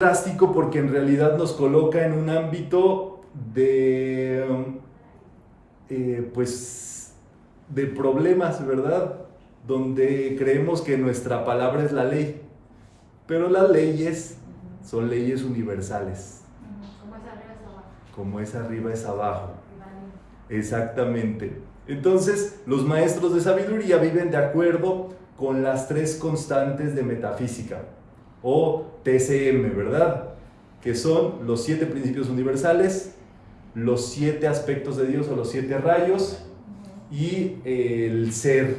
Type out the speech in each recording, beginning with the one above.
drástico porque en realidad nos coloca en un ámbito de, eh, pues, de problemas, ¿verdad? Donde creemos que nuestra palabra es la ley, pero las leyes son leyes universales. Como es arriba es abajo. Como es arriba es abajo. Exactamente. Entonces, los maestros de sabiduría viven de acuerdo con las tres constantes de metafísica o TCM, ¿verdad? Que son los siete principios universales, los siete aspectos de Dios o los siete rayos y el ser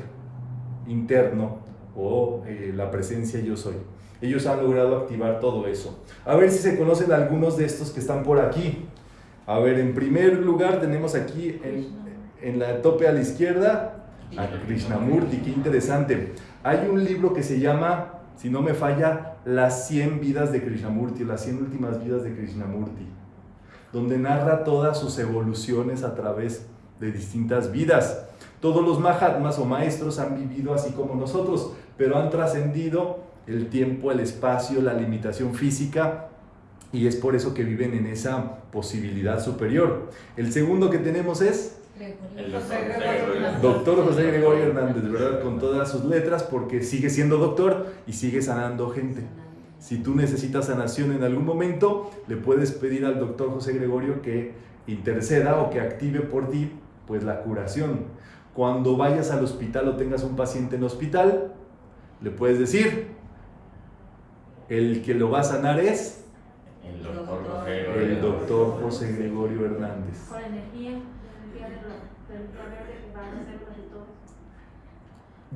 interno o eh, la presencia yo soy. Ellos han logrado activar todo eso. A ver si se conocen algunos de estos que están por aquí. A ver, en primer lugar tenemos aquí en la tope a la izquierda a Krishnamurti, qué interesante. Hay un libro que se llama, si no me falla, Las 100 vidas de Krishnamurti, las 100 últimas vidas de Krishnamurti, donde narra todas sus evoluciones a través de distintas vidas. Todos los Mahatmas o maestros han vivido así como nosotros, pero han trascendido el tiempo, el espacio, la limitación física y es por eso que viven en esa posibilidad superior. El segundo que tenemos es El doctor José Gregorio. Doctor José Gregorio Hernández, ¿verdad? Con todas sus letras, porque sigue siendo doctor y sigue sanando gente. Si tú necesitas sanación en algún momento, le puedes pedir al doctor José Gregorio que interceda o que active por ti pues la curación. Cuando vayas al hospital o tengas un paciente en hospital, le puedes decir, el que lo va a sanar es El doctor José Gregorio. el doctor José Gregorio Hernández. Con energía,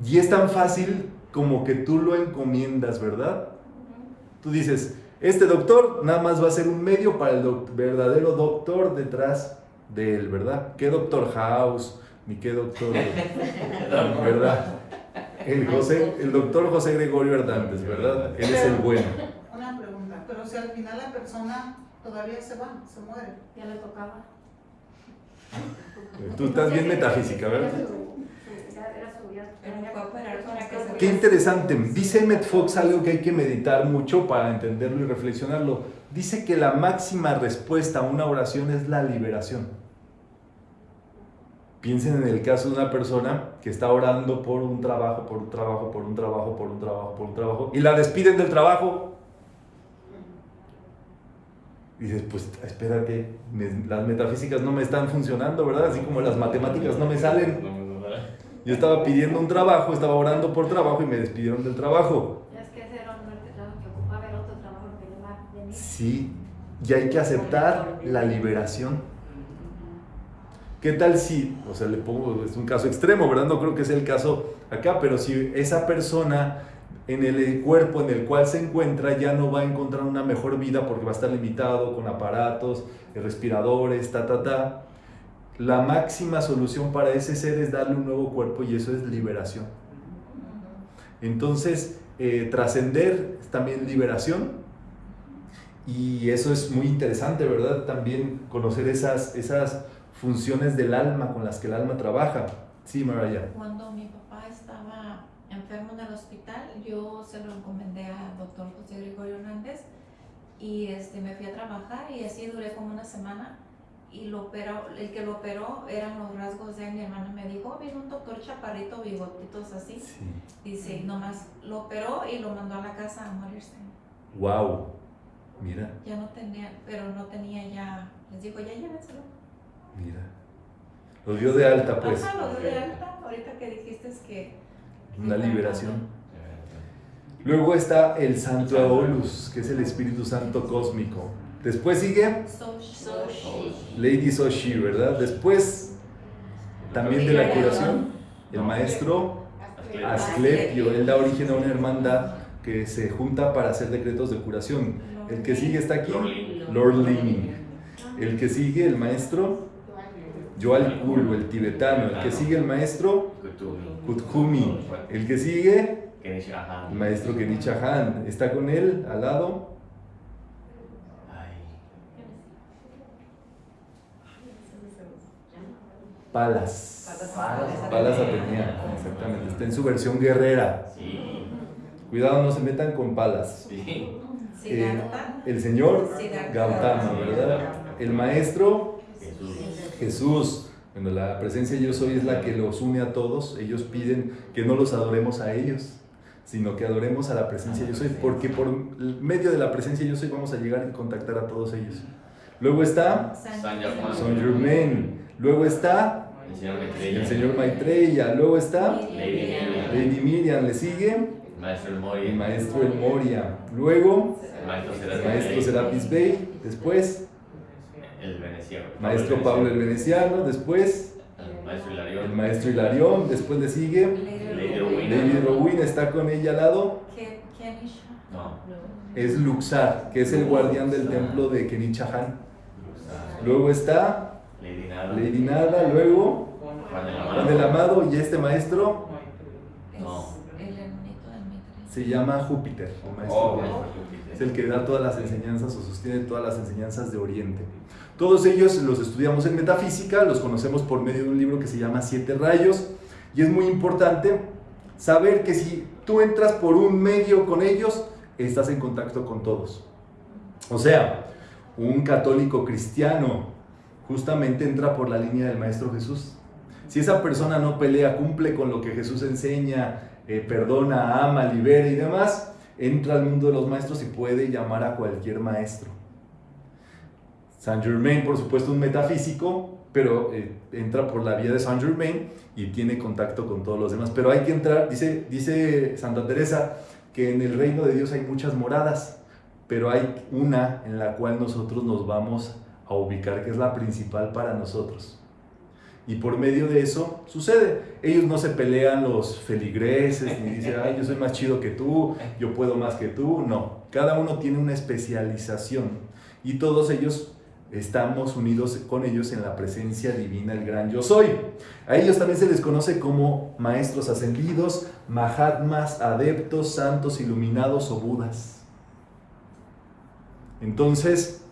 y es tan fácil como que tú lo encomiendas, ¿verdad? Tú dices, este doctor nada más va a ser un medio para el doc- verdadero doctor detrás de él, ¿verdad? ¿Qué doctor House? Ni qué doctor, ¿verdad? El, José, el doctor José Gregorio Hernández, ¿verdad? Él es el bueno. Una pregunta, pero si al final la persona todavía se va, se muere. Ya le tocaba. Tú estás bien metafísica, ¿verdad? Qué interesante. Dice Emmett Fox algo que hay que meditar mucho para entenderlo y reflexionarlo. Dice que la máxima respuesta a una oración es la liberación. Piensen en el caso de una persona que está orando por un trabajo, por un trabajo, por un trabajo, por un trabajo, por un trabajo, y la despiden del trabajo. Y dices, pues espérate, me- las metafísicas no me están funcionando, ¿verdad? Así como las matemáticas no me salen. Yo estaba pidiendo un trabajo, estaba orando por trabajo y me despidieron del trabajo. Es que ese era un trabajo que ocupaba el otro trabajo que le va a venir. Sí, y hay que aceptar la liberación. ¿Qué tal si, o sea, le pongo, es un caso extremo, ¿verdad? No creo que sea el caso acá, pero si esa persona en el cuerpo en el cual se encuentra ya no va a encontrar una mejor vida porque va a estar limitado con aparatos, respiradores, ta, ta, ta. La máxima solución para ese ser es darle un nuevo cuerpo y eso es liberación. Entonces, eh, trascender es también liberación y eso es muy interesante, ¿verdad? También conocer esas, esas funciones del alma con las que el alma trabaja. Sí, Maraya. Papá estaba enfermo en el hospital, yo se lo encomendé al doctor José Gregorio Hernández y este, me fui a trabajar y así duré como una semana y lo operó, el que lo operó eran los rasgos de mi hermana me dijo, "Oh, vino un doctor chaparrito, bigotitos así, Sí. dice, nomás lo operó y lo mandó a la casa a morirse. Wow. Mira, Ya no tenía, pero no tenía ya, les dijo, ya llévenselo. mira. Lo dio de alta, pues. Ajá, lo de alta, ahorita que dijiste es que... Una liberación. Luego está el Santo Aolus, que es el Espíritu Santo cósmico. Después sigue Lady Soshi, ¿verdad? Después, también de la curación, el maestro Asclepio. Él da origen a una hermandad que se junta para hacer decretos de curación. El que sigue está aquí, Lord Ling. El que sigue, el maestro Joal Kulu, el tibetano. El que sigue, el maestro Kuthumi. El que sigue, el maestro Kenichi Han. Está con él al lado. Palas. Palas Atenea, exactamente. Está en su versión guerrera. Cuidado, no se metan con palas. Siddhartha. el señor. Gautama, ¿verdad? El maestro Jesús. Bueno, la presencia yo soy es la que los une a todos. Ellos piden que no los adoremos a ellos, sino que adoremos a la presencia yo soy, porque por medio de la presencia yo soy vamos a llegar y contactar a todos ellos. Luego está San Germain. Luego está El señor Maitreya. el señor Maitreya. Luego está Lady Miriam. Lady Miriam. Le sigue El maestro El Mori. el maestro El Moria. Luego El maestro Serapis maestro Bey. Serapis Bey. Después El veneciano. maestro Pablo el Veneciano. Después El maestro Hilarión. el maestro Hilarión. Después le sigue Lady Rowena. Lady Rowena. Está con ella al lado. ¿Qué- quién es? No. Es Luxar, que es el guardián del templo de Kenichahan. Luego está Lady Nada. Lady Nada. Luego Juan el Juan el Amado. Amado. Y este maestro Es No. el hermanito del Mitre. Se llama Júpiter. el maestro Oh, Júpiter. Es el que da todas las enseñanzas o sostiene todas las enseñanzas de Oriente. Todos ellos los estudiamos en metafísica, los conocemos por medio de un libro que se llama Siete Rayos y es muy importante saber que si tú entras por un medio con ellos, estás en contacto con todos. O sea, un católico cristiano justamente entra por la línea del Maestro Jesús. Si esa persona no pelea, cumple con lo que Jesús enseña, eh, perdona, ama, libera y demás, entra al mundo de los maestros y puede llamar a cualquier maestro. Saint Germain, por supuesto, un metafísico, pero eh, entra por la vía de Saint Germain y tiene contacto con todos los demás. Pero hay que entrar, dice, dice Santa Teresa, que en el reino de Dios hay muchas moradas, pero hay una en la cual nosotros nos vamos a ubicar, que es la principal para nosotros. Y por medio de eso sucede. Ellos no se pelean los feligreses, ni dicen, ay, yo soy más chido que tú, yo puedo más que tú. No, cada uno tiene una especialización y todos ellos estamos unidos con ellos en la presencia divina, el gran yo soy. A ellos también se les conoce como maestros ascendidos, mahatmas, adeptos, santos, iluminados o budas. Entonces,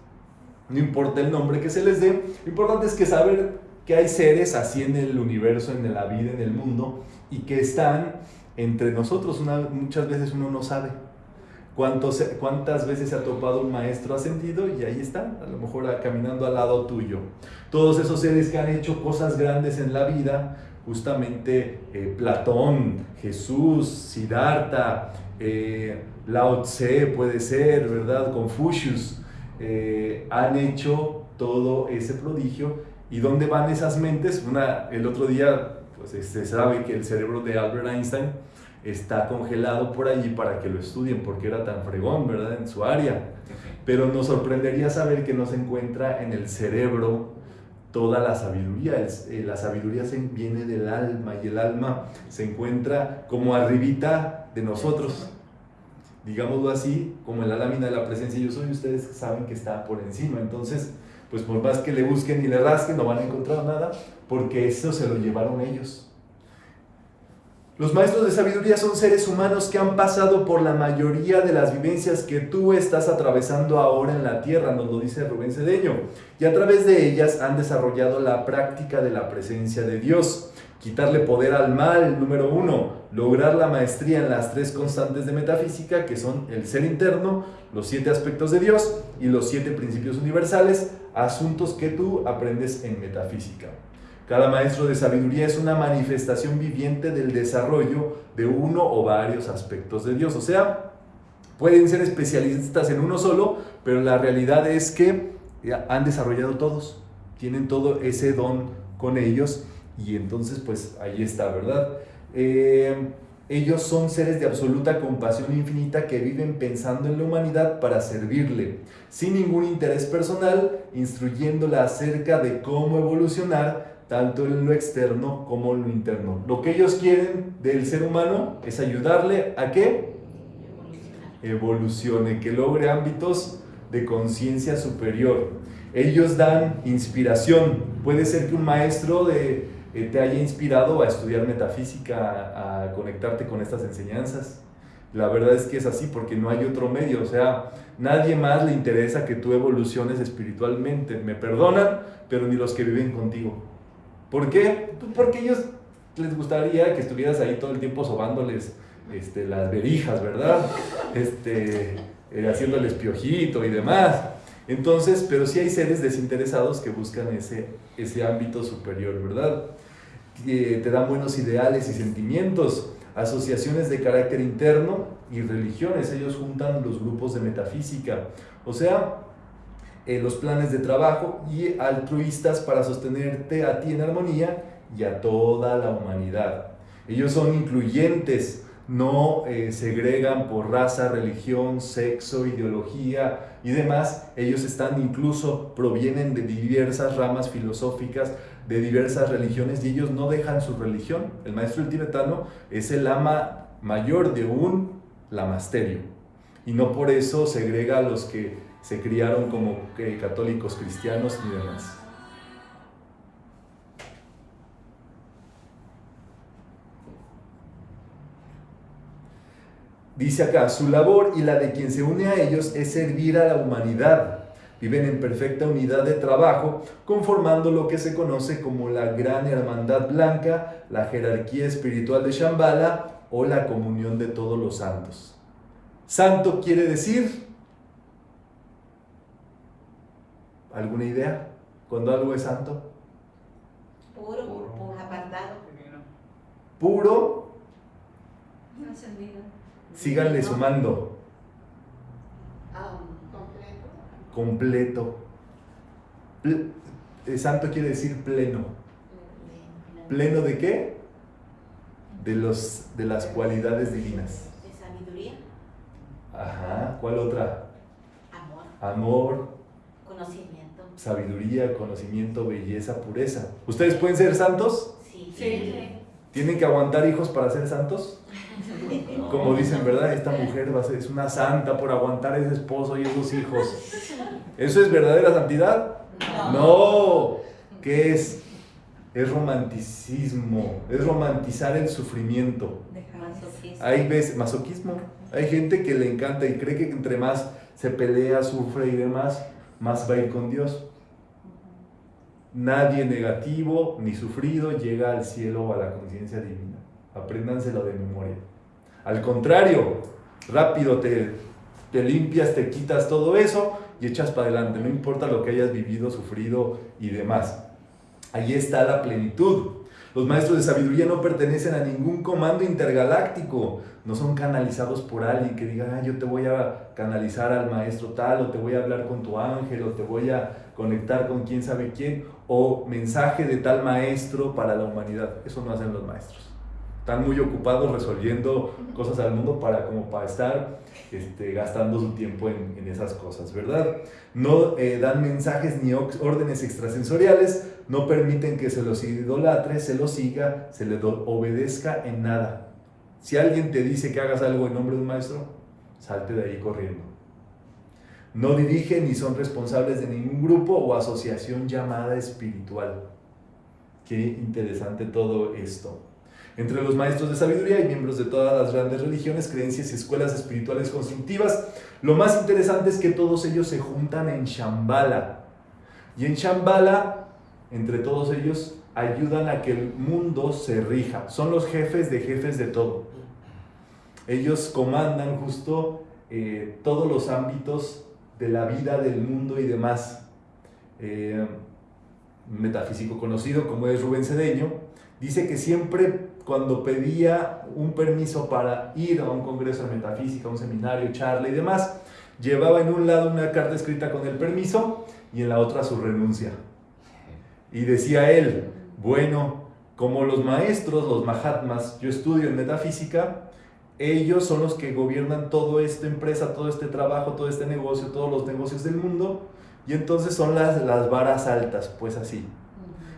no importa el nombre que se les dé, lo importante es que saber que hay seres así en el universo, en la vida, en el mundo, y que están entre nosotros. Muchas veces uno no sabe cuántas veces se ha topado un maestro ascendido y ahí están, a lo mejor ah, caminando al lado tuyo. Todos esos seres que han hecho cosas grandes en la vida, justamente eh, Platón, Jesús, Siddhartha, eh, Lao Tse puede ser, ¿verdad? Confucius, eh, han hecho todo ese prodigio. ¿Y dónde van esas mentes? Una, el otro día, pues se sabe que el cerebro de Albert Einstein está congelado por allí para que lo estudien, porque era tan fregón, ¿verdad? En su área. Pero nos sorprendería saber que no se encuentra en el cerebro toda la sabiduría. Eh, la sabiduría se viene del alma y el alma se encuentra como arribita de nosotros. Digámoslo así, como en la lámina de la presencia yo soy, ustedes saben que está por encima. Entonces, pues por más que le busquen y le rasquen, no van a encontrar nada, porque eso se lo llevaron ellos. Los maestros de sabiduría son seres humanos que han pasado por la mayoría de las vivencias que tú estás atravesando ahora en la tierra, nos lo dice Rubén Cedeño, y a través de ellas han desarrollado la práctica de la presencia de Dios. Quitarle poder al mal, número uno, lograr la maestría en las tres constantes de metafísica, que son el ser interno, los siete aspectos de Dios y los siete principios universales, asuntos que tú aprendes en metafísica. Cada maestro de sabiduría es una manifestación viviente del desarrollo de uno o varios aspectos de Dios. O sea, pueden ser especialistas en uno solo, pero la realidad es que ya han desarrollado todos, tienen todo ese don con ellos y entonces pues ahí está, ¿verdad? Eh, ellos son seres de absoluta compasión infinita que viven pensando en la humanidad para servirle, sin ningún interés personal, instruyéndola acerca de cómo evolucionar tanto en lo externo como en lo interno. Lo que ellos quieren del ser humano es ayudarle a que evolucione, que logre ámbitos de conciencia superior. Ellos dan inspiración. Puede ser que un maestro de, te haya inspirado a estudiar metafísica, a, conectarte con estas enseñanzas. La verdad es que es así porque no hay otro medio. O sea, nadie más le interesa que tú evoluciones espiritualmente. Me perdonan, pero ni los que viven contigo. ¿Por qué? Pues Porque ellos les gustaría que estuvieras ahí todo el tiempo sobándoles este, las verijas, ¿verdad? Este, eh, haciendo el espiojito y demás. Entonces, pero sí hay seres desinteresados que buscan ese, ese ámbito superior, ¿verdad? Que te dan buenos ideales y sentimientos, asociaciones de carácter interno y religiones. Ellos juntan los grupos de metafísica, o sea, eh, los planes de trabajo y altruistas para sostenerte a ti en armonía y a toda la humanidad. Ellos son incluyentes, no eh, segregan por raza, religión, sexo, ideología y demás. Ellos están incluso, provienen de diversas ramas filosóficas, de diversas religiones y ellos no dejan su religión. El maestro el tibetano es el ama mayor de un lamasterio y no por eso segrega a los que se criaron como eh, católicos cristianos y demás. Dice acá, su labor y la de quien se une a ellos es servir a la humanidad. Viven en perfecta unidad de trabajo, conformando lo que se conoce como la gran hermandad blanca, la jerarquía espiritual de Shambhala o la comunión de todos los santos. Santo quiere decir... ¿Alguna idea? Cuando algo es santo. Puro, Puro. apartado. Puro. Síganle sumando. Ah, completo. completo. Ple- eh, santo quiere decir pleno. ¿Pleno de qué? De, los, de las cualidades divinas. De sabiduría, Ajá. ¿Cuál otra? amor, Amor, conocimiento. sabiduría, conocimiento, belleza, pureza. ¿Ustedes pueden ser santos? Sí. Sí. ¿Tienen que aguantar hijos para ser santos? Como dicen, ¿verdad? Esta mujer va a ser, es una santa por aguantar ese esposo y esos hijos. ¿Eso es verdadera santidad? No. ¿Qué es? Es romanticismo, es romantizar el sufrimiento. Hay veces, masoquismo. Hay gente que le encanta y cree que entre más se pelea, sufre y demás, más va a ir con Dios. Nadie negativo ni sufrido llega al cielo o a la conciencia divina. Apréndanselo de memoria. Al contrario, rápido te, te limpias, te quitas todo eso y echas para adelante. No importa lo que hayas vivido, sufrido y demás. Ahí está la plenitud. Los maestros de sabiduría no pertenecen a ningún comando intergaláctico, no son canalizados por alguien que diga, "Ah, yo te voy a canalizar al maestro tal, o te voy a hablar con tu ángel, o te voy a conectar con quién sabe quién, o mensaje de tal maestro para la humanidad. Eso no hacen los maestros. Están muy ocupados resolviendo cosas al mundo para, como para estar este, gastando su tiempo en, en esas cosas, ¿verdad? No eh, dan mensajes ni órdenes extrasensoriales, no permiten que se los idolatre, se los siga, se le obedezca en nada. Si alguien te dice que hagas algo en nombre de un maestro, salte de ahí corriendo. No dirigen ni son responsables de ningún grupo o asociación llamada espiritual. Qué interesante todo esto. Entre los maestros de sabiduría y miembros de todas las grandes religiones, creencias y escuelas espirituales constructivas, lo más interesante es que todos ellos se juntan en Shambhala. Y en Shambhala, entre todos ellos, ayudan a que el mundo se rija. Son los jefes de jefes de todo. Ellos comandan justo eh, todos los ámbitos de la vida, del mundo y demás. Eh, un metafísico conocido como es Rubén Cedeño, dice que siempre cuando pedía un permiso para ir a un congreso de metafísica, un seminario, charla y demás, llevaba en un lado una carta escrita con el permiso y en la otra su renuncia. Y decía él, bueno, como los maestros, los mahatmas, yo estudio en metafísica, ellos son los que gobiernan toda esta empresa, todo este trabajo, todo este negocio, todos los negocios del mundo, y entonces son las, las varas altas, pues así.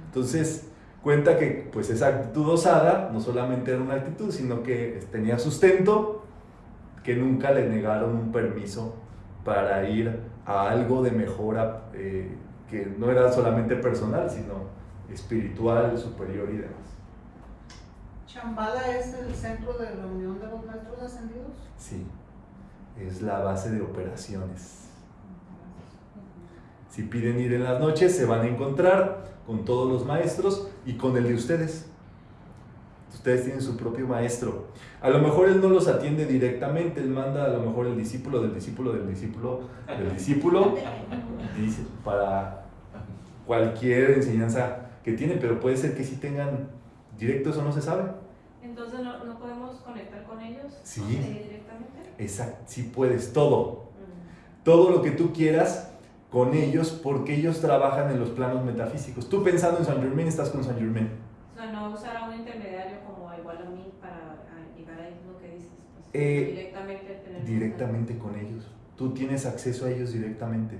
Entonces cuenta que pues esa actitud osada no solamente era una actitud, sino que tenía sustento, que nunca le negaron un permiso para ir a algo de mejora eh, que no era solamente personal, sino espiritual, superior y demás. Chambala es el centro de reunión de los maestros ascendidos. Sí, es la base de operaciones. Si piden ir en las noches, se van a encontrar con todos los maestros y con el de ustedes. Ustedes tienen su propio maestro. A lo mejor él no los atiende directamente, él manda a lo mejor el discípulo del discípulo del discípulo del discípulo dice, para cualquier enseñanza que tiene, pero puede ser que sí tengan directo, eso no se sabe. Entonces no, no podemos conectar con ellos Sí. directamente. Exacto, sí puedes, todo. Todo lo que tú quieras con ellos, porque ellos trabajan en los planos metafísicos. Tú pensando en San Germain, estás con San Germain. O sea, no usar a un intermediario como igual a mí para a, llegar ahí lo que dices. Pues, Eh, directamente tener Directamente con ellos. Tú tienes acceso a ellos directamente.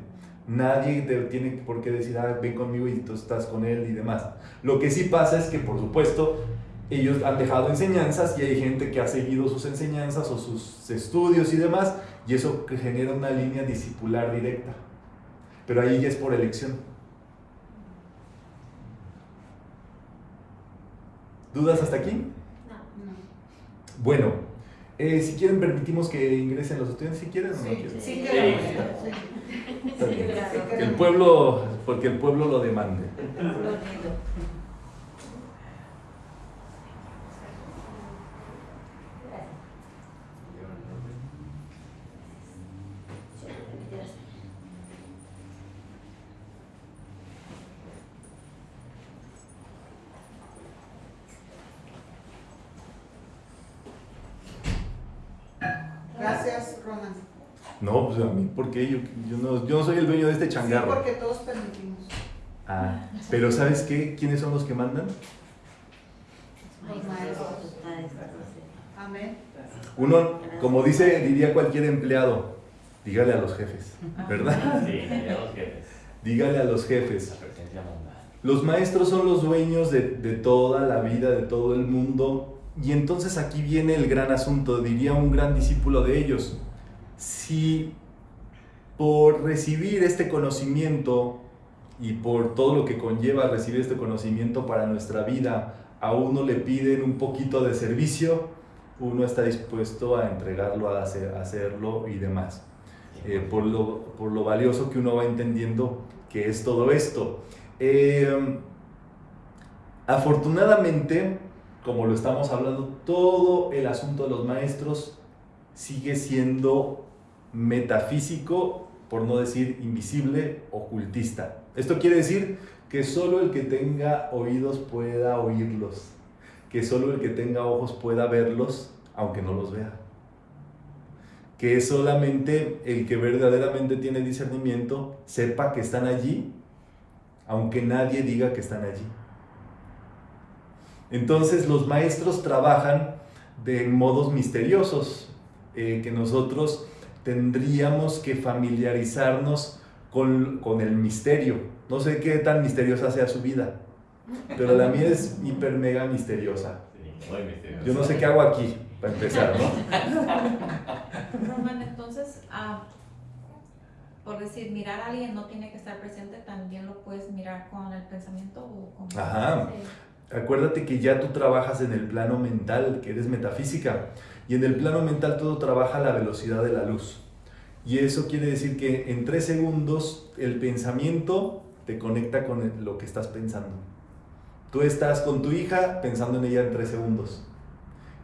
Nadie te tiene por qué decir, ah, ven conmigo y tú estás con él y demás. Lo que sí pasa es que, por supuesto, ellos han dejado enseñanzas y hay gente que ha seguido sus enseñanzas o sus estudios y demás, y eso que genera una línea discipular directa. Pero ahí ya es por elección. ¿Dudas hasta aquí? No. No. Bueno, eh, si quieren permitimos que ingresen los estudiantes, si quieren o no quieren. sí Sí. queremos. Sí. sí. El pueblo, porque el pueblo lo demande. Gracias, Roman. No, pues a mí, ¿por qué? Yo, yo, no, yo no soy el dueño de este Sí, changarro. porque todos permitimos. Ah, pero ¿sabes qué? ¿Quiénes son los que mandan? Los maestros. Amén. Uno, como dice, diría cualquier empleado, dígale a los jefes, ¿verdad? Sí, ya los jefes. Dígale a los jefes. Los maestros son los dueños de, de toda la vida, de todo el mundo. Y entonces aquí viene el gran asunto, diría un gran discípulo de ellos. Si por recibir este conocimiento y por todo lo que conlleva recibir este conocimiento para nuestra vida, a uno le piden un poquito de servicio, uno está dispuesto a entregarlo, a hacer- hacerlo y demás eh, por, lo, por lo valioso que uno va entendiendo que es todo esto. Eh, afortunadamente, como lo estamos hablando, todo el asunto de los maestros sigue siendo metafísico, por no decir invisible, ocultista. Esto quiere decir que solo el que tenga oídos pueda oírlos, que solo el que tenga ojos pueda verlos, aunque no los vea que solamente el que verdaderamente tiene discernimiento sepa que están allí, aunque nadie diga que están allí. Entonces los maestros trabajan de modos misteriosos, eh, que nosotros tendríamos que familiarizarnos con, con el misterio. No sé qué tan misteriosa sea su vida, pero la mía es hiper mega misteriosa. Sí, muy misterioso. Yo no sé qué hago aquí, para empezar, ¿no? Roman, entonces, ah, por decir, mirar a alguien no tiene que estar presente, también lo puedes mirar con el pensamiento o con... Ajá. Acuérdate que ya tú trabajas en el plano mental, que eres metafísica, y en el plano mental todo trabaja a la velocidad de la luz. Y eso quiere decir que en tres segundos el pensamiento te conecta con lo que estás pensando. Tú estás con tu hija pensando en ella en tres segundos.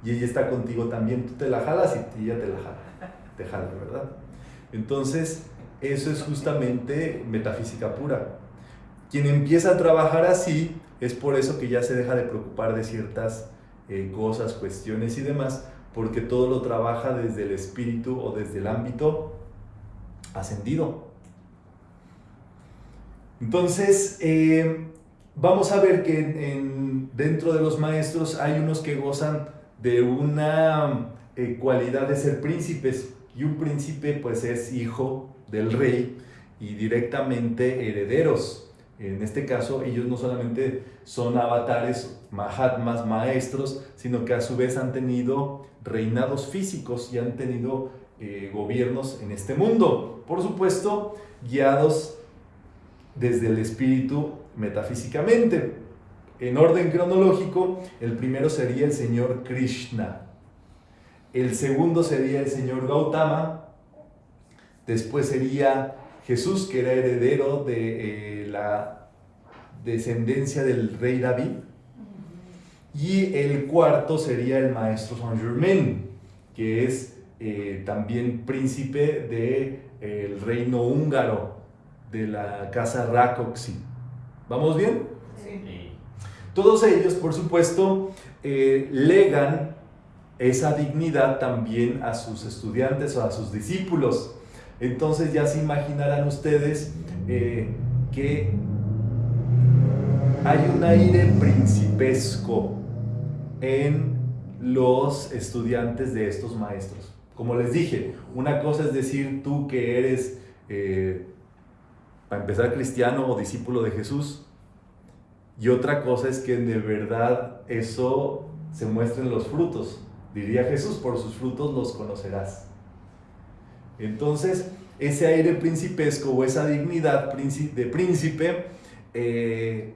Y ella está contigo también. Tú te la jalas y ella te la jala. Te jala, ¿verdad? Entonces, eso es justamente metafísica pura. Quien empieza a trabajar así es por eso que ya se deja de preocupar de ciertas eh, cosas, cuestiones y demás, porque todo lo trabaja desde el espíritu o desde el ámbito ascendido. Entonces, eh, vamos a ver que en- en- dentro de los maestros hay unos que gozan de una eh, cualidad de ser príncipes y un príncipe pues es hijo del rey y directamente herederos. En este caso, ellos no solamente son avatares, mahatmas, maestros, sino que a su vez han tenido reinados físicos y han tenido eh, gobiernos en este mundo. Por supuesto, guiados desde el espíritu metafísicamente. En orden cronológico, el primero sería el señor Krishna. El segundo sería el señor Gautama. Después sería Jesús, que era heredero de eh, la descendencia del rey David. Y el cuarto sería el maestro Saint Germain, que es eh, también príncipe del reino húngaro, de la casa Rákóczi. ¿Vamos bien? Sí. Sí. Todos ellos, por supuesto, eh, legan esa dignidad también a sus estudiantes o a sus discípulos. Entonces ya se imaginarán ustedes eh, que hay un aire principesco en los estudiantes de estos maestros. Como les dije, una cosa es decir tú que eres, eh, para empezar, cristiano o discípulo de Jesús, y otra cosa es que de verdad eso se muestra en los frutos. Diría Jesús, por sus frutos los conocerás. Entonces, ese aire principesco o esa dignidad de príncipe, eh,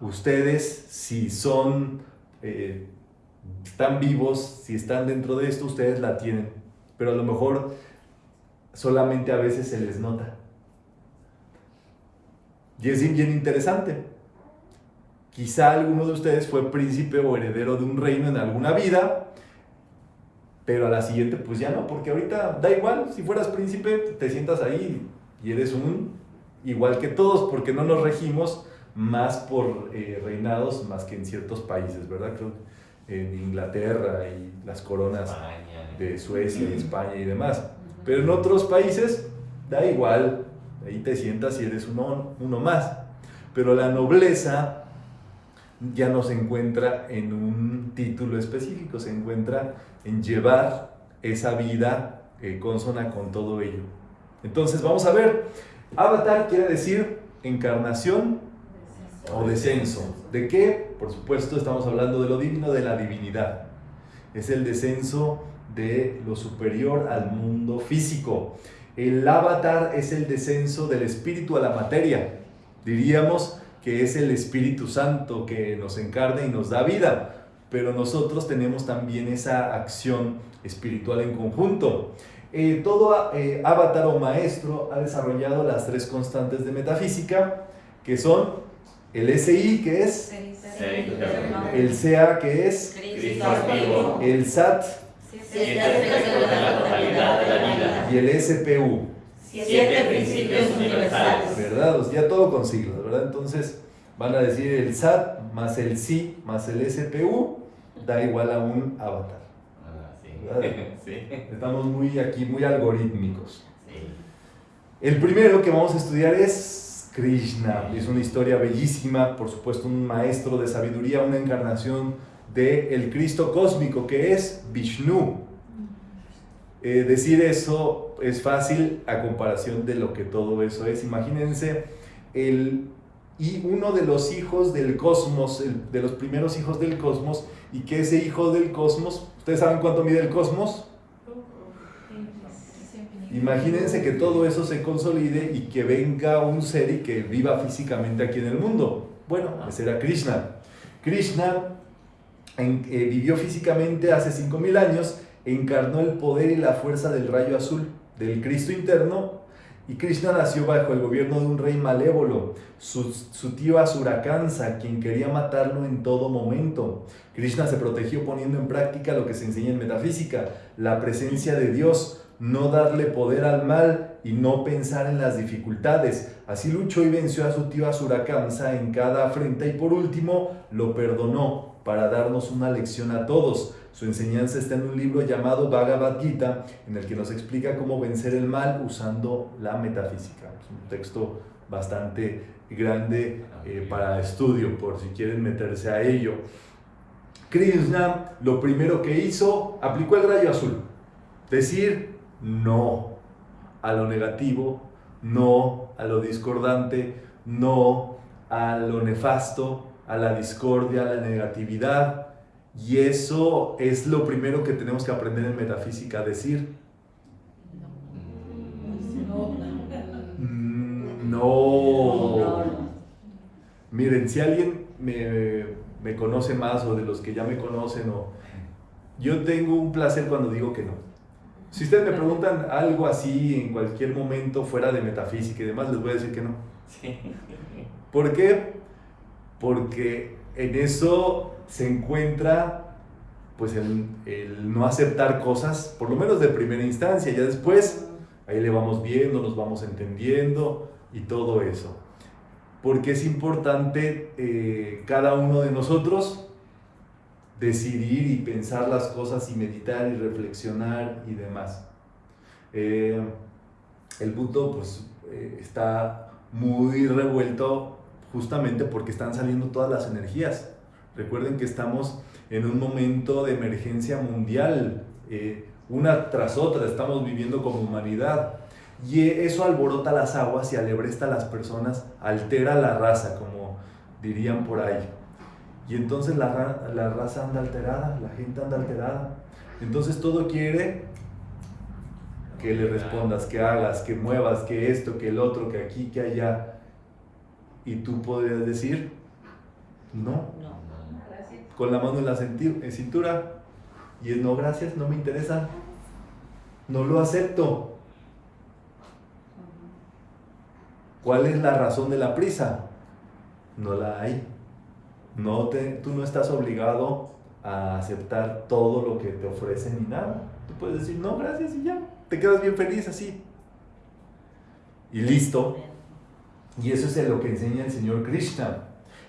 ustedes si son, eh, están vivos, si están dentro de esto, ustedes la tienen. Pero a lo mejor solamente a veces se les nota. Y es bien interesante. Quizá alguno de ustedes fue príncipe o heredero de un reino en alguna vida, pero a la siguiente pues ya no, porque ahorita da igual, si fueras príncipe te sientas ahí y eres un igual que todos, porque no nos regimos más por eh, reinados más que en ciertos países, ¿verdad? Creo en Inglaterra y las coronas España. de Suecia y España y demás. Pero en otros países da igual, ahí te sientas y eres uno, uno más. Pero la nobleza ya no se encuentra en un título específico, se encuentra en llevar esa vida eh, consona con todo ello. Entonces vamos a ver, avatar quiere decir encarnación o descenso. ¿De qué? Por supuesto estamos hablando de lo divino, de la divinidad. Es el descenso de lo superior al mundo físico. El avatar es el descenso del espíritu a la materia. Diríamos que es el Espíritu Santo que nos encarna y nos da vida, pero nosotros tenemos también esa acción espiritual en conjunto. Eh, todo eh, avatar o maestro ha desarrollado las tres constantes de metafísica, que son el SI, que es, el CA, que es, el SAT Siete aspectos de la totalidad de la vida. y el SPU. Siete principios universales. ¿verdad? O sea, ya todo con siglas, ¿verdad? Entonces van a decir el SAT más el SI más el SPU da igual a un avatar. Ah, sí. ¿Verdad? Sí. Estamos muy aquí, muy algorítmicos. Sí. El primero que vamos a estudiar es Krishna. Es una historia bellísima, por supuesto, un maestro de sabiduría, una encarnación del el Cristo cósmico que es Vishnu. Eh, decir eso es fácil a comparación de lo que todo eso es. Imagínense el y uno de los hijos del cosmos, el- de los primeros hijos del cosmos, y que ese hijo del cosmos, ¿ustedes saben cuánto mide el cosmos? Imagínense que todo eso se consolide y que venga un ser y que viva físicamente aquí en el mundo. Bueno, ese era Krishna. Krishna en- eh, vivió físicamente hace 5.000 años, encarnó el poder y la fuerza del rayo azul, del Cristo interno, y Krishna nació bajo el gobierno de un rey malévolo, su, su tío Asurakansa, quien quería matarlo en todo momento. Krishna se protegió poniendo en práctica lo que se enseña en metafísica, la presencia de Dios, no darle poder al mal y no pensar en las dificultades. Así luchó y venció a su tío Asurakansa en cada afrenta y por último lo perdonó para darnos una lección a todos. Su enseñanza está en un libro llamado Bhagavad Gita, en el que nos explica cómo vencer el mal usando la metafísica. Es un texto bastante grande eh, para estudio, por si quieren meterse a ello. Krishna lo primero que hizo, aplicó el rayo azul. Decir no a lo negativo, no a lo discordante, no a lo nefasto, a la discordia, a la negatividad. Y eso es lo primero que tenemos que aprender en metafísica, decir mm, no. Miren, si alguien me, me conoce más o de los que ya me conocen, o, yo tengo un placer cuando digo que no. Si ustedes me preguntan algo así en cualquier momento fuera de metafísica y demás, les voy a decir que no. Sí. ¿Por qué? Porque en eso se encuentra pues el, no aceptar cosas, por lo menos de primera instancia, ya después ahí le vamos viendo, nos vamos entendiendo y todo eso. Porque es importante eh, cada uno de nosotros decidir y pensar las cosas y meditar y reflexionar y demás. Eh, el buto pues eh, está muy revuelto justamente porque están saliendo todas las energías. Recuerden que estamos en un momento de emergencia mundial, eh, una tras otra, estamos viviendo como humanidad. Y eso alborota las aguas y alebresta a las personas, altera la raza, como dirían por ahí. Y entonces la, la raza anda alterada, la gente anda alterada. Entonces todo quiere que le respondas, que hagas, que muevas, que esto, que el otro, que aquí, que allá. Y tú podrías decir, no, con la mano en la cintura. Y es, no, gracias, no me interesa. No lo acepto. ¿Cuál es la razón de la prisa? No la hay. No te, tú no estás obligado a aceptar todo lo que te ofrecen ni nada. Tú puedes decir, no, gracias y ya. Te quedas bien feliz así. Y listo. Y eso es lo que enseña el señor Krishna.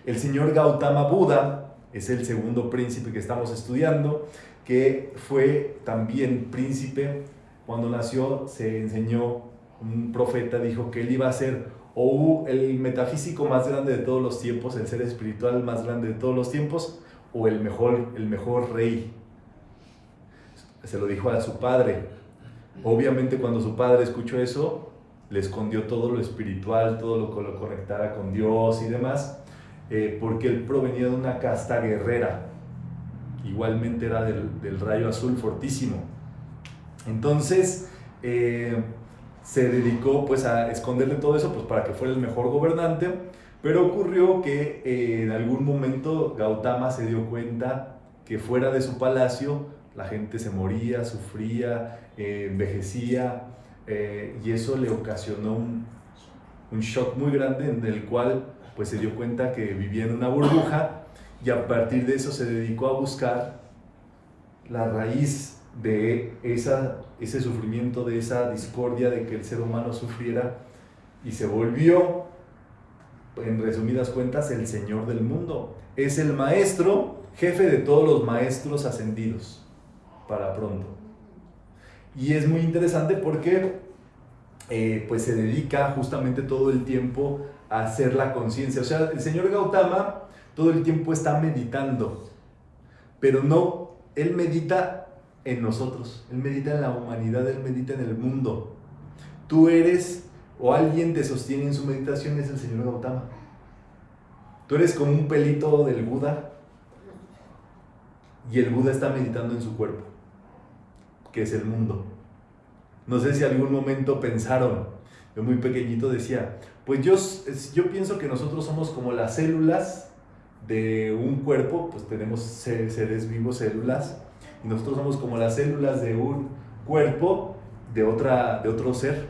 El señor Gautama Buda es el segundo príncipe que estamos estudiando, que fue también príncipe. Cuando nació se enseñó, un profeta dijo que él iba a ser o el metafísico más grande de todos los tiempos, el ser espiritual más grande de todos los tiempos, o el mejor, el mejor rey. Se lo dijo a su padre. Obviamente cuando su padre escuchó eso, le escondió todo lo espiritual, todo lo que lo conectara con Dios y demás, eh, porque él provenía de una casta guerrera. Igualmente era del, del rayo azul fortísimo. Entonces, eh, se dedicó pues a esconderle todo eso pues para que fuera el mejor gobernante, pero ocurrió que eh, en algún momento Gautama se dio cuenta que fuera de su palacio la gente se moría, sufría, envejecía, eh, y eso le ocasionó un, un shock muy grande en el cual pues se dio cuenta que vivía en una burbuja y a partir de eso se dedicó a buscar la raíz de esa, ese sufrimiento, de esa discordia de que el ser humano sufriera y se volvió, en resumidas cuentas, el Señor del mundo. Es el maestro, jefe de todos los maestros ascendidos, para pronto. Y es muy interesante porque eh, pues se dedica justamente todo el tiempo a hacer la conciencia. O sea, el señor Gautama todo el tiempo está meditando, pero no, él medita en nosotros, él medita en la humanidad, él medita en el mundo. Tú eres o alguien te sostiene en su meditación es el señor Gautama. Tú eres como un pelito del Buda y el Buda está meditando en su cuerpo, que es el mundo. No sé si algún momento pensaron, yo muy pequeñito decía, pues yo, yo pienso que nosotros somos como las células de un cuerpo, pues tenemos seres vivos, células, y nosotros somos como las células de un cuerpo de, otra, de otro ser,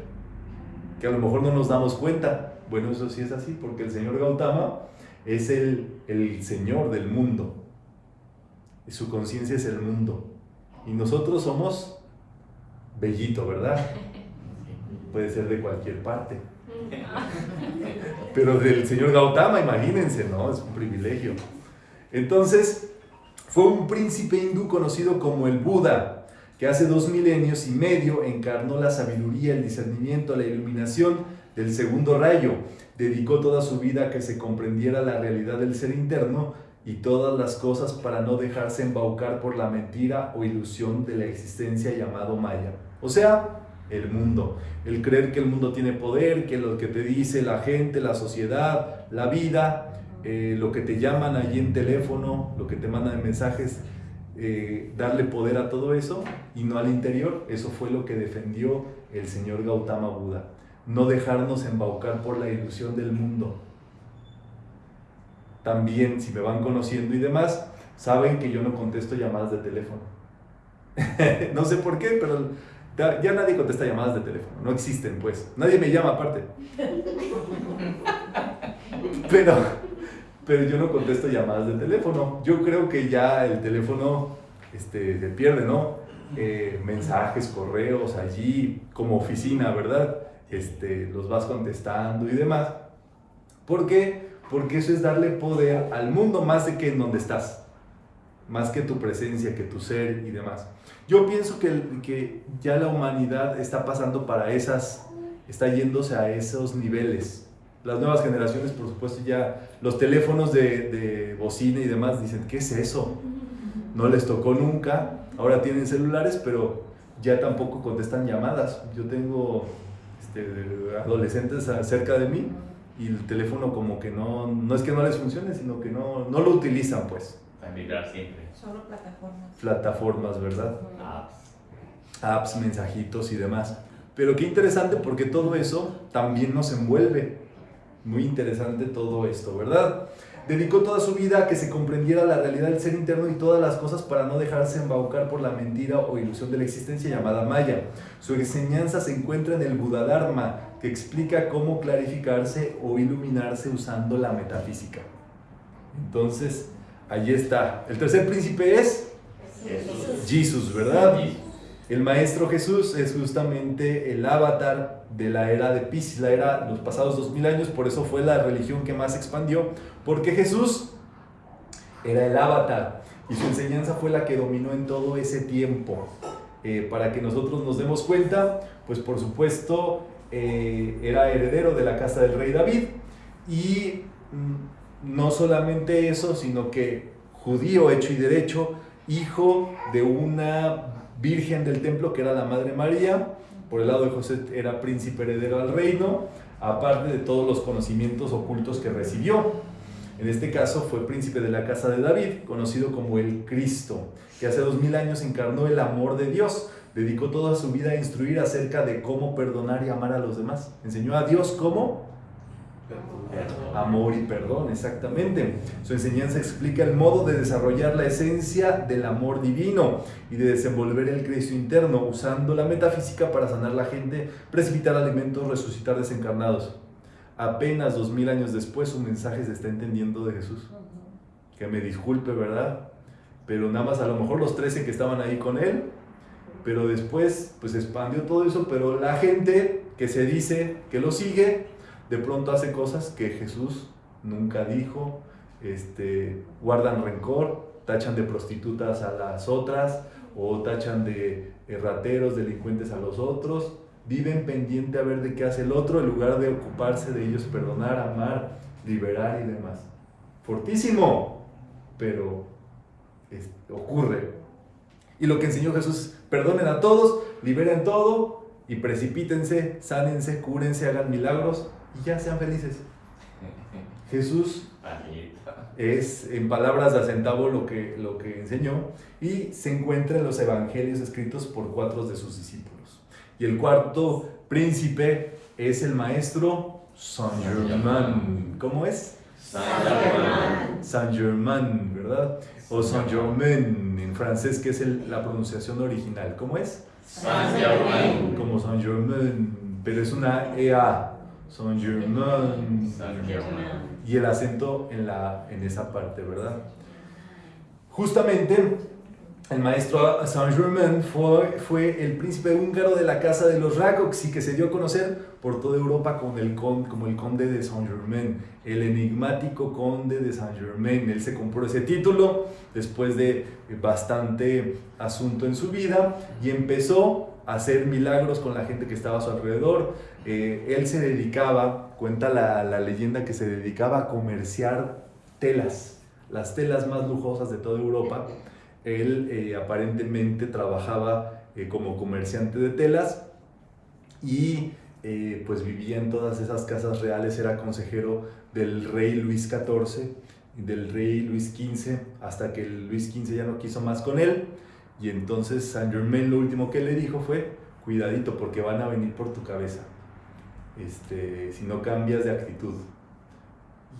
que a lo mejor no nos damos cuenta. Bueno, eso sí es así, porque el señor Gautama es el, el señor del mundo, y su conciencia es el mundo, y nosotros somos bellito, ¿verdad? Puede ser de cualquier parte. Pero del señor Gautama, imagínense, ¿no? Es un privilegio. Entonces, fue un príncipe hindú conocido como el Buda, que hace dos milenios y medio encarnó la sabiduría, el discernimiento, la iluminación del segundo rayo. Dedicó toda su vida a que se comprendiera la realidad del ser interno y todas las cosas para no dejarse embaucar por la mentira o ilusión de la existencia llamado Maya. O sea, el mundo. El creer que el mundo tiene poder, que lo que te dice la gente, la sociedad, la vida, eh, lo que te llaman allí en teléfono, lo que te mandan en mensajes, eh, darle poder a todo eso y no al interior. Eso fue lo que defendió el señor Gautama Buda. No dejarnos embaucar por la ilusión del mundo. También, si me van conociendo y demás, saben que yo no contesto llamadas de teléfono. no sé por qué, pero ya, nadie contesta llamadas de teléfono, no existen pues. Nadie me llama aparte. Pero pero yo no contesto llamadas de teléfono. Yo creo que ya el teléfono este, se pierde, ¿no? Eh, mensajes, correos allí, como oficina, ¿verdad? Este, los vas contestando y demás. ¿Por qué? Porque eso es darle poder al mundo más de que en donde estás, más que tu presencia, que tu ser y demás. Yo pienso que, que ya la humanidad está pasando para esas, está yéndose a esos niveles. Las nuevas generaciones, por supuesto, ya los teléfonos de, de bocina y demás dicen, ¿qué es eso? No les tocó nunca, ahora tienen celulares, pero ya tampoco contestan llamadas. Yo tengo este, adolescentes cerca de mí y el teléfono como que no, no es que no les funcione, sino que no, no lo utilizan pues. Para migrar siempre. Solo plataformas. Plataformas, ¿verdad? Apps. Apps, mensajitos y demás. Pero qué interesante porque todo eso también nos envuelve. Muy interesante todo esto, ¿verdad? Dedicó toda su vida a que se comprendiera la realidad del ser interno y todas las cosas para no dejarse embaucar por la mentira o ilusión de la existencia llamada Maya. Su enseñanza se encuentra en el Buda Dharma, que explica cómo clarificarse o iluminarse usando la metafísica. Entonces, allí está. El tercer príncipe es Jesús. Jesús, ¿verdad? Jesús. El Maestro Jesús es justamente el avatar de la era de Pisces, la era los pasados dos mil años, por eso fue la religión que más expandió, porque Jesús era el avatar y su enseñanza fue la que dominó en todo ese tiempo. Eh, para que nosotros nos demos cuenta, pues por supuesto eh, era heredero de la casa del rey David y mm, no solamente eso, sino que judío hecho y derecho, hijo de una virgen del templo que era la Madre María, por el lado de José era príncipe heredero al reino, aparte de todos los conocimientos ocultos que recibió. En este caso fue príncipe de la casa de David, conocido como el Cristo, que hace dos mil años encarnó el amor de Dios. Dedicó toda su vida a instruir acerca de cómo perdonar y amar a los demás. Enseñó a Dios cómo Amor y perdón, exactamente. Su enseñanza explica el modo de desarrollar la esencia del amor divino y de desenvolver el Cristo interno, usando la metafísica para sanar la gente, precipitar alimentos, resucitar desencarnados. Apenas dos mil años después su mensaje se está entendiendo de Jesús. Que me disculpe, ¿verdad? Pero nada más a lo mejor los 13 que estaban ahí con él, pero después pues expandió todo eso, pero la gente que se dice que lo sigue, de pronto hace cosas que Jesús nunca dijo, este, guardan rencor, tachan de prostitutas a las otras o tachan de rateros, delincuentes a los otros, viven pendiente a ver de qué hace el otro en lugar de ocuparse de ellos, perdonar, amar, liberar y demás. Fortísimo, pero es- ocurre. Y lo que enseñó Jesús, perdonen a todos, liberen todo y precipítense, sánense, cúrense, hagan milagros y ya sean felices. Jesús es, en palabras de a centavo, lo que, lo que enseñó y se encuentra en los evangelios escritos por cuatro de sus discípulos. Y el cuarto príncipe es el maestro Saint Germain. ¿Cómo es? San Germán. Saint Germain, ¿verdad? O Saint Germain en francés, que es el- la pronunciación original. ¿Cómo es? San Germán. Como Saint Germain, pero es una EA. Saint Germain. San Germán. y el acento en, la, en esa parte, ¿verdad? Justamente, el maestro Saint-Germain fue, fue el príncipe húngaro de la casa de los Rakocs y que se dio a conocer por toda Europa como el, con- como el conde de Saint-Germain, el enigmático conde de Saint-Germain. Él se compró ese título después de bastante asunto en su vida y empezó a hacer milagros con la gente que estaba a su alrededor. Eh, él se dedicaba, cuenta la, la leyenda que se dedicaba a comerciar telas, las telas más lujosas de toda Europa. Él eh, aparentemente trabajaba eh, como comerciante de telas y eh, pues vivía en todas esas casas reales, era consejero del rey Luis XIV del rey Luis XV, hasta que Luis XV ya no quiso más con él. Y entonces Saint Germain lo último que le dijo fue, cuidadito porque van a venir por tu cabeza, este, si no cambias de actitud.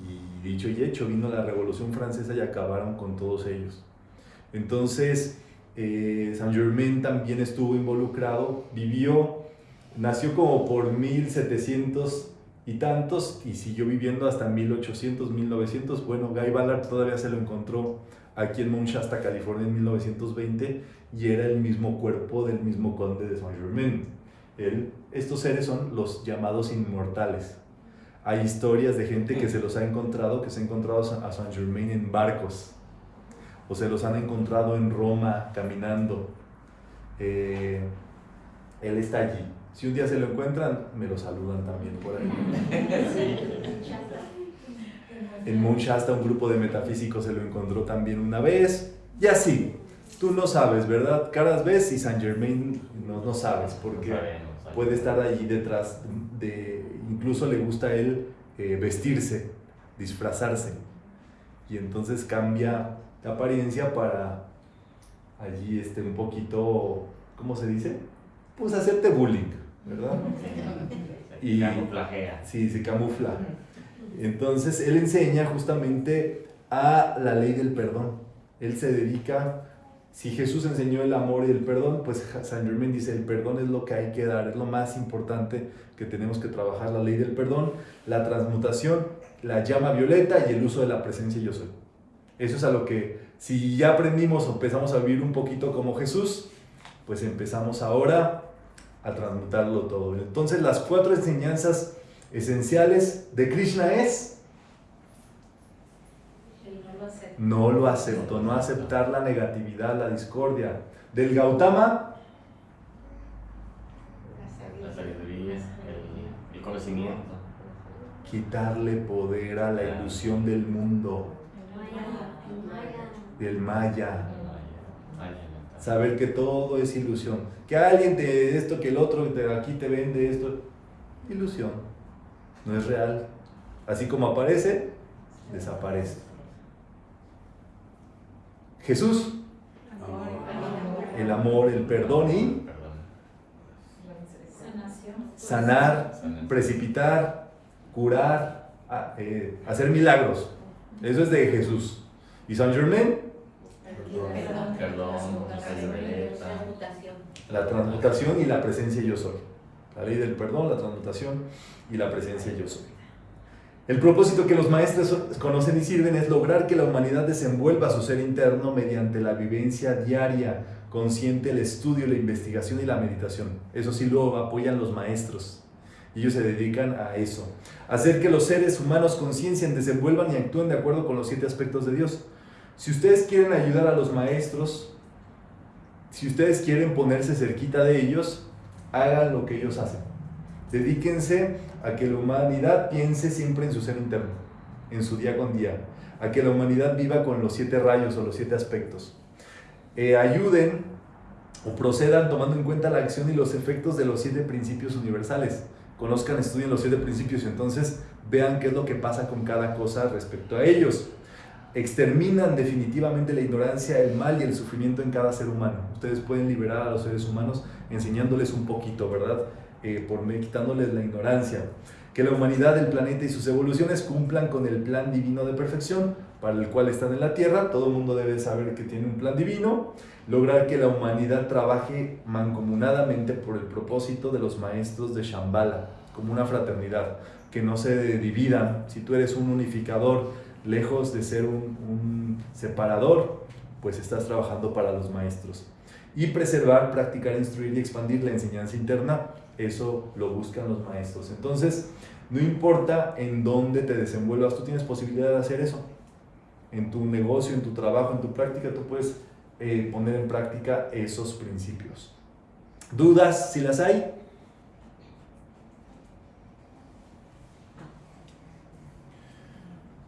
Y dicho y hecho, vino la Revolución Francesa y acabaron con todos ellos. Entonces, eh, Saint Germain también estuvo involucrado, vivió, nació como por y tantos y siguió viviendo hasta 1800, 1900. Bueno, Guy Ballard todavía se lo encontró aquí en Mount Shasta, California en 1920 y era el mismo cuerpo del mismo conde de Saint Germain. Él, estos seres son los llamados inmortales. Hay historias de gente que se los ha encontrado, que se ha encontrado a Saint Germain en barcos, o se los han encontrado en Roma caminando. Eh, él está allí. Si un día se lo encuentran, me lo saludan también por ahí. En Mount Shasta un grupo de metafísicos se lo encontró también una vez. Y así, tú no sabes, ¿verdad? Caras ves y Saint Germain no, no sabes, porque No sabemos, sabemos. puede estar allí detrás de... Incluso le gusta a él eh, vestirse, disfrazarse. Y entonces cambia de apariencia para allí este, un poquito, ¿cómo se dice? Pues hacerte bullying, ¿verdad? Y Y- camuflajea. Sí, se camufla. Entonces, él enseña justamente a la ley del perdón. Él se dedica, si Jesús enseñó el amor y el perdón, pues San Germain dice, el perdón es lo que hay que dar, es lo más importante que tenemos que trabajar, la ley del perdón, la transmutación, la llama violeta y el uso de la presencia yo soy. Eso es a lo que, si ya aprendimos o empezamos a vivir un poquito como Jesús, pues empezamos ahora a transmutarlo todo. Entonces las cuatro enseñanzas esenciales de Krishna es El no lo acepto. no lo acepto, no aceptar la negatividad, la discordia. Del Gautama, La sabiduría, el, el conocimiento. quitarle poder a la ilusión del mundo, del Maya. Saber que todo es ilusión. Que alguien te esto, que el otro de aquí te vende esto. Ilusión. No es real. Así como aparece, desaparece. Jesús, el amor, el perdón y sanar, precipitar, curar, a- eh, hacer milagros. Eso es de Jesús. ¿Y San Germain? Perdón. Perdón. violeta. La transmutación y la presencia yo soy. La ley del perdón, la transmutación y la presencia yo soy. El propósito que los maestros conocen y sirven es lograr que la humanidad desenvuelva su ser interno mediante la vivencia diaria, consciente, el estudio, la investigación y la meditación. Eso sí lo apoyan los maestros. Ellos se dedican a eso. Hacer que los seres humanos conciencien, desenvuelvan y actúen de acuerdo con los siete aspectos de Dios. Si ustedes quieren ayudar a los maestros, si ustedes quieren ponerse cerquita de ellos, hagan lo que ellos hacen. Dedíquense a que la humanidad piense siempre en su ser interno, en su día con día, a que la humanidad viva con los siete rayos o los siete aspectos. Eh, ayuden o procedan tomando en cuenta la acción y los efectos de los siete principios universales. Conozcan, estudien los siete principios y entonces vean qué es lo que pasa con cada cosa respecto a ellos. Exterminan definitivamente la ignorancia, el mal y el sufrimiento en cada ser humano. Ustedes pueden liberar a los seres humanos enseñándoles un poquito, ¿verdad? Eh, por quitándoles la ignorancia. Que la humanidad, el planeta y sus evoluciones cumplan con el plan divino de perfección para el cual están en la Tierra. Todo el mundo debe saber que tiene un plan divino. Lograr que la humanidad trabaje mancomunadamente por el propósito de los maestros de Shambhala, como una fraternidad. Que no se dividan. Si tú eres un unificador, lejos de ser un, un separador, pues estás trabajando para los maestros. Y preservar, practicar, instruir y expandir la enseñanza interna, eso lo buscan los maestros. Entonces, no importa en dónde te desenvuelvas, tú tienes posibilidad de hacer eso. En tu negocio, en tu trabajo, en tu práctica, tú puedes eh, poner en práctica esos principios. ¿Dudas si las hay?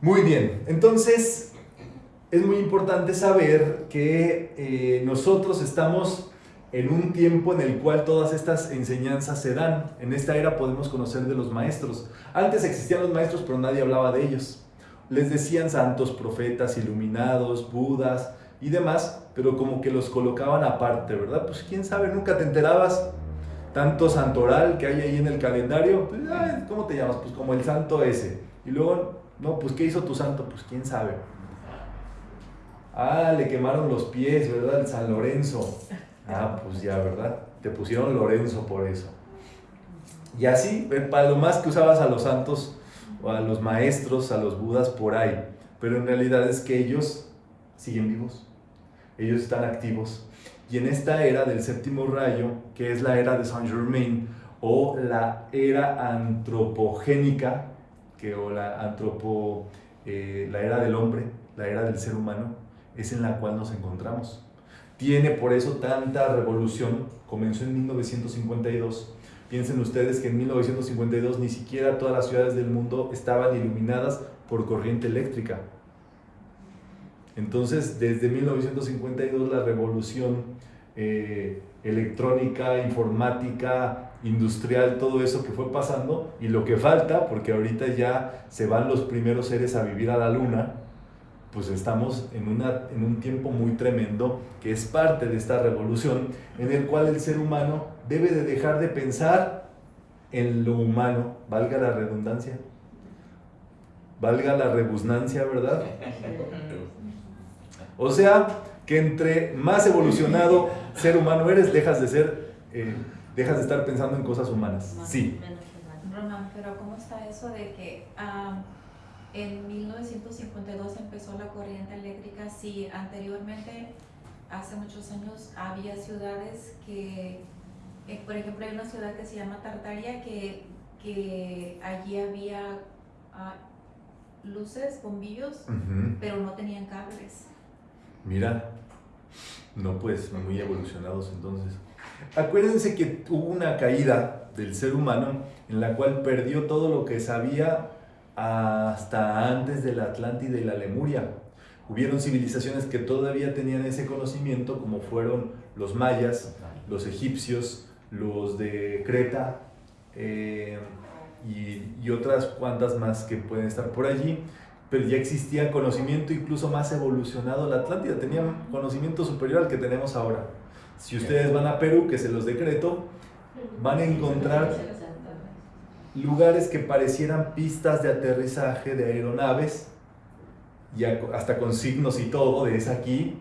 Muy bien, entonces es muy importante saber que eh, nosotros estamos en un tiempo en el cual todas estas enseñanzas se dan. En esta era podemos conocer de los maestros. Antes existían los maestros, pero nadie hablaba de ellos. Les decían santos, profetas, iluminados, budas y demás, pero como que los colocaban aparte, ¿verdad? Pues quién sabe, nunca te enterabas. Tanto santoral que hay ahí en el calendario, pues, ay, ¿cómo te llamas? Pues como el santo ese. Y luego, no, pues ¿qué hizo tu santo? Pues quién sabe. Ah, le quemaron los pies, ¿verdad? El San Lorenzo. Ah, pues ya, ¿verdad? Te pusieron Lorenzo por eso. Y así, eh, para lo más que usabas a los santos o a los maestros, a los budas por ahí. Pero en realidad es que ellos siguen vivos. Ellos están activos. Y en esta era del séptimo rayo, que es la era de Saint Germain, o la era antropogénica, que, o la, antropo, eh, la era del hombre, la era del ser humano, es en la cual nos encontramos. Tiene por eso tanta revolución, comenzó en 1952. Piensen ustedes que en 1952 ni siquiera todas las ciudades del mundo estaban iluminadas por corriente eléctrica. Entonces, desde 1952 la revolución eh, electrónica, informática, industrial, todo eso que fue pasando y lo que falta, porque ahorita ya se van los primeros seres a vivir a la luna, pues estamos en, una, en un tiempo muy tremendo que es parte de esta revolución en el cual el ser humano debe de dejar de pensar en lo humano, valga la redundancia, valga la rebusnancia, ¿verdad? O sea, que entre más evolucionado ser humano eres, dejas de ser, eh, dejas de estar pensando en cosas humanas. Sí. Román, pero ¿cómo está eso de que ah, en 1952 empezó la corriente eléctrica? Si anteriormente, hace muchos años, había ciudades que, eh, por ejemplo, hay una ciudad que se llama Tartaria, que, que allí había ah, luces, bombillos, pero no tenían cables. Mira, no pues muy evolucionados entonces. Acuérdense que hubo una caída del ser humano en la cual perdió todo lo que sabía hasta antes de la Atlántida y la Lemuria. Hubieron civilizaciones que todavía tenían ese conocimiento, como fueron los mayas, los egipcios, los de Creta eh, y, y otras cuantas más que pueden estar por allí pero ya existía conocimiento incluso más evolucionado. La Atlántida tenía conocimiento superior al que tenemos ahora. Si ustedes van a Perú, que se los decreto, van a encontrar lugares que parecieran pistas de aterrizaje de aeronaves, y hasta con signos y todo, de es aquí.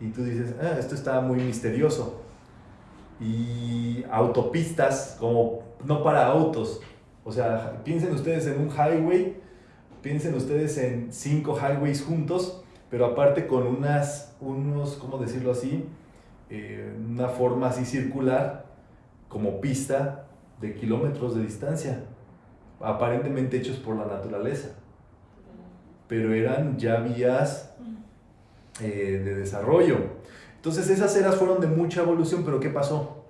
Y tú dices, ah, esto está muy misterioso. Y autopistas, como no para autos. O sea, piensen ustedes en un highway piensen ustedes en cinco highways juntos, pero aparte con unas, unos, ¿cómo decirlo así? Eh, una forma así circular, como pista de kilómetros de distancia, aparentemente hechos por la naturaleza, pero eran ya vías eh, de desarrollo. Entonces esas eras fueron de mucha evolución, pero ¿qué pasó?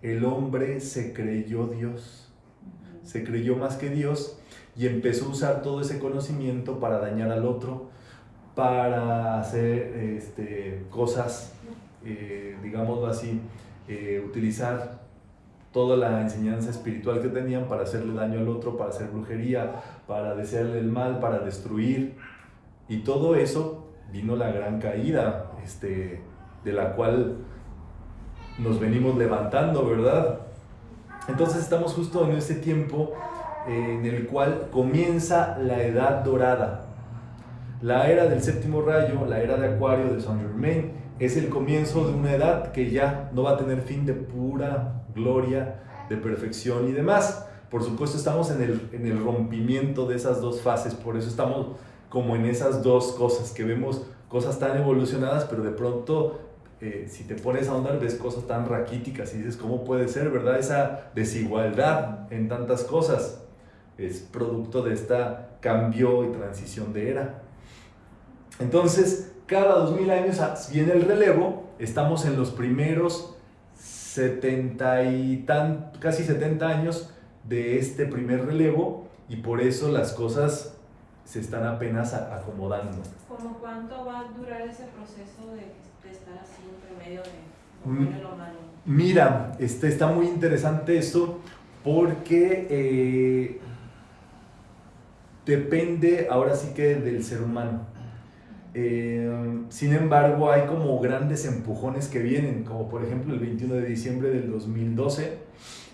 El hombre se creyó Dios, se creyó más que Dios y empezó a usar todo ese conocimiento para dañar al otro, para hacer este, cosas, eh, digámoslo así, eh, utilizar toda la enseñanza espiritual que tenían para hacerle daño al otro, para hacer brujería, para desearle el mal, para destruir. Y todo eso vino la gran caída, este, de la cual nos venimos levantando, ¿verdad? Entonces estamos justo en ese tiempo en el cual comienza la edad dorada. La era del séptimo rayo, la era de Acuario de Saint Germain, es el comienzo de una edad que ya no va a tener fin de pura gloria, de perfección y demás. Por supuesto estamos en el, en el rompimiento de esas dos fases, por eso estamos como en esas dos cosas, que vemos cosas tan evolucionadas, pero de pronto eh, si te pones a ahondar ves cosas tan raquíticas y dices, ¿cómo puede ser, verdad? Esa desigualdad en tantas cosas es producto de esta cambio y transición de era. Entonces, cada 2000 años viene el relevo, estamos en los primeros 70 y tan, casi 70 años de este primer relevo y por eso las cosas se están apenas acomodando. ¿Cómo cuánto va a durar ese proceso de, de estar así entre medio de Mm. lo? Mira, este, está muy interesante esto porque eh, depende ahora sí que del ser humano. Eh, sin embargo, hay como grandes empujones que vienen, como por ejemplo el 21 de diciembre del 2012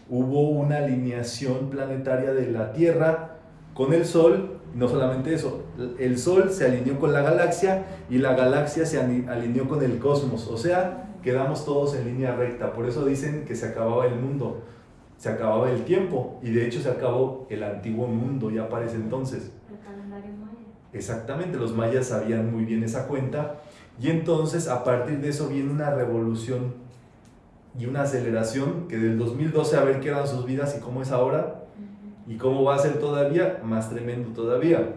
hubo una alineación planetaria de la Tierra con el Sol, no solamente eso, el Sol se alineó con la galaxia y la galaxia se alineó con el cosmos, o sea, quedamos todos en línea recta, por eso dicen que se acababa el mundo, se acababa el tiempo y de hecho se acabó el antiguo mundo ya para ese entonces. El calendario maya. Exactamente, los mayas sabían muy bien esa cuenta y entonces a partir de eso viene una revolución y una aceleración que del 2012 a ver qué eran sus vidas y cómo es ahora y cómo va a ser todavía, más tremendo todavía.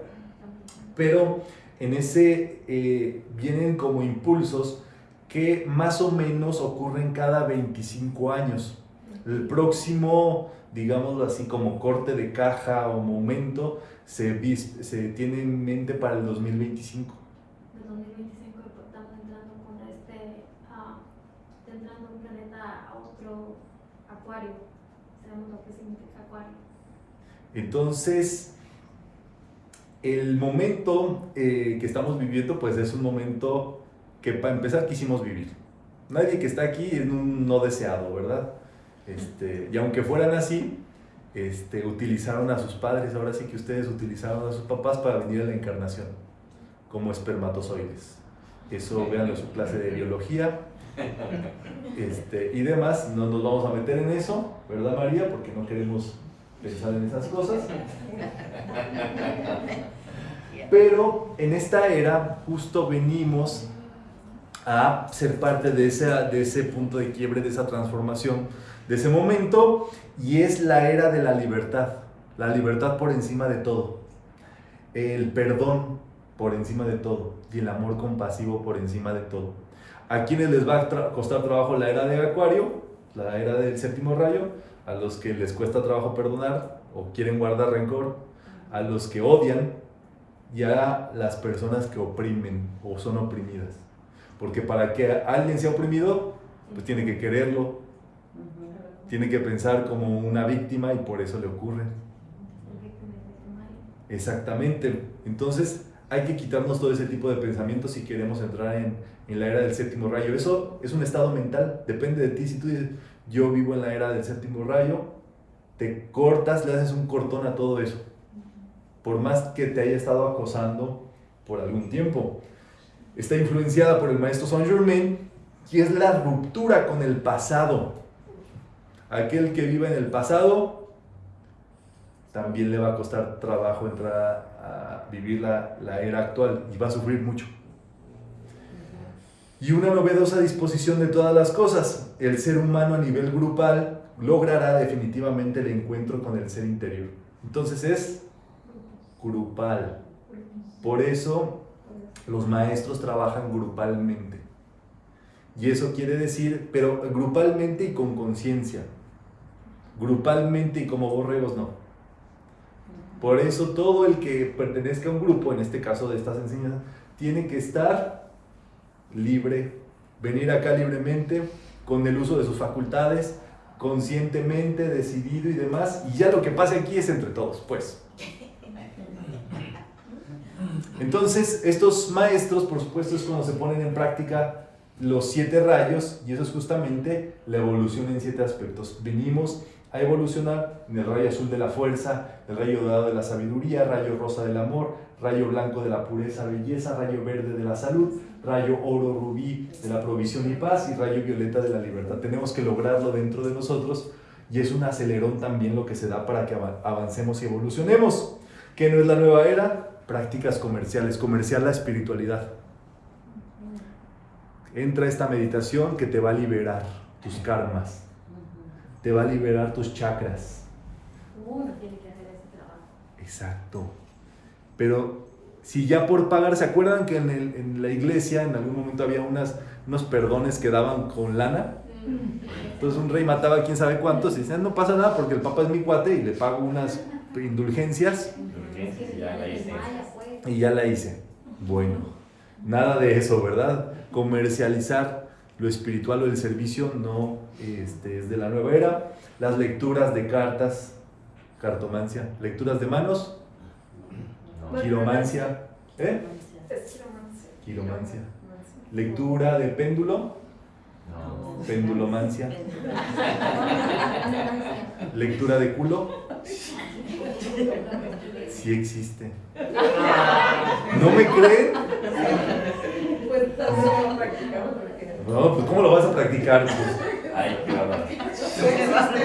Pero en ese eh, vienen como impulsos que más o menos ocurren cada 25 años. El próximo, digámoslo así, como corte de caja o momento se, se tiene en mente para el 2025. De 2025 estamos entrando con este, está entrando un planeta a otro acuario. Sabemos lo que significa acuario. Entonces, el momento eh, que estamos viviendo, pues es un momento que para empezar quisimos vivir. Nadie que está aquí es un no deseado, ¿verdad? Este, y aunque fueran así, este, utilizaron a sus padres, ahora sí que ustedes utilizaron a sus papás para venir a la encarnación, como espermatozoides. Eso vean en su clase de biología. Este, y demás, no nos vamos a meter en eso, ¿verdad María? Porque no queremos pensar en esas cosas. Pero en esta era justo venimos a ser parte de, esa, de ese punto de quiebre, de esa transformación, de ese momento, y es la era de la libertad, la libertad por encima de todo, el perdón por encima de todo, y el amor compasivo por encima de todo. A quienes les va a costar trabajo la era de Acuario, la era del séptimo rayo, a los que les cuesta trabajo perdonar o quieren guardar rencor, a los que odian y a las personas que oprimen o son oprimidas. Porque para que alguien sea oprimido, pues tiene que quererlo, tiene que pensar como una víctima y por eso le ocurre. Exactamente. Entonces hay que quitarnos todo ese tipo de pensamientos si queremos entrar en, en la era del séptimo rayo. Eso es un estado mental, depende de ti. Si tú dices, yo vivo en la era del séptimo rayo, te cortas, le haces un cortón a todo eso. Por más que te haya estado acosando por algún tiempo. Está influenciada por el maestro Saint Germain, que es la ruptura con el pasado. Aquel que vive en el pasado también le va a costar trabajo entrar a vivir la, la era actual y va a sufrir mucho. Y una novedosa disposición de todas las cosas. El ser humano a nivel grupal logrará definitivamente el encuentro con el ser interior. Entonces es grupal. Por eso los maestros trabajan grupalmente. Y eso quiere decir, pero grupalmente y con conciencia. Grupalmente y como borregos no. Por eso todo el que pertenezca a un grupo, en este caso de estas enseñanzas, tiene que estar libre, venir acá libremente, con el uso de sus facultades, conscientemente, decidido y demás, y ya lo que pase aquí es entre todos, pues. Entonces, estos maestros, por supuesto, es cuando se ponen en práctica los siete rayos, y eso es justamente la evolución en siete aspectos. Venimos a evolucionar en el rayo azul de la fuerza, el rayo dorado de la sabiduría, rayo rosa del amor, rayo blanco de la pureza, belleza, rayo verde de la salud, rayo oro rubí de la provisión y paz y rayo violeta de la libertad. Tenemos que lograrlo dentro de nosotros y es un acelerón también lo que se da para que ava- avancemos y evolucionemos. ¿Qué no es la nueva era? Prácticas comerciales, comercial la espiritualidad. Entra esta meditación que te va a liberar tus karmas, te va a liberar tus chakras. Uno tiene que hacer ese trabajo. Exacto. Pero si ya por pagar, ¿se acuerdan que en, el- en la iglesia en algún momento había unas, unos perdones que daban con lana? Entonces un rey mataba a quién sabe cuántos y decían, no pasa nada porque el papa es mi cuate y le pago unas indulgencias Urgencias, ya la hice. Pues. y ya la hice. Bueno, nada de eso, ¿verdad? Comercializar lo espiritual o el servicio no este, es de la nueva era. Las lecturas de cartas, cartomancia, lecturas de manos, quiromancia, ¿eh? Quiromancia. Lectura de péndulo, No. pendulomancia. Lectura de culo, sí existe. ¿No me creen? Pues No, pues ¿cómo lo vas a practicar? Pues, Ay, qué.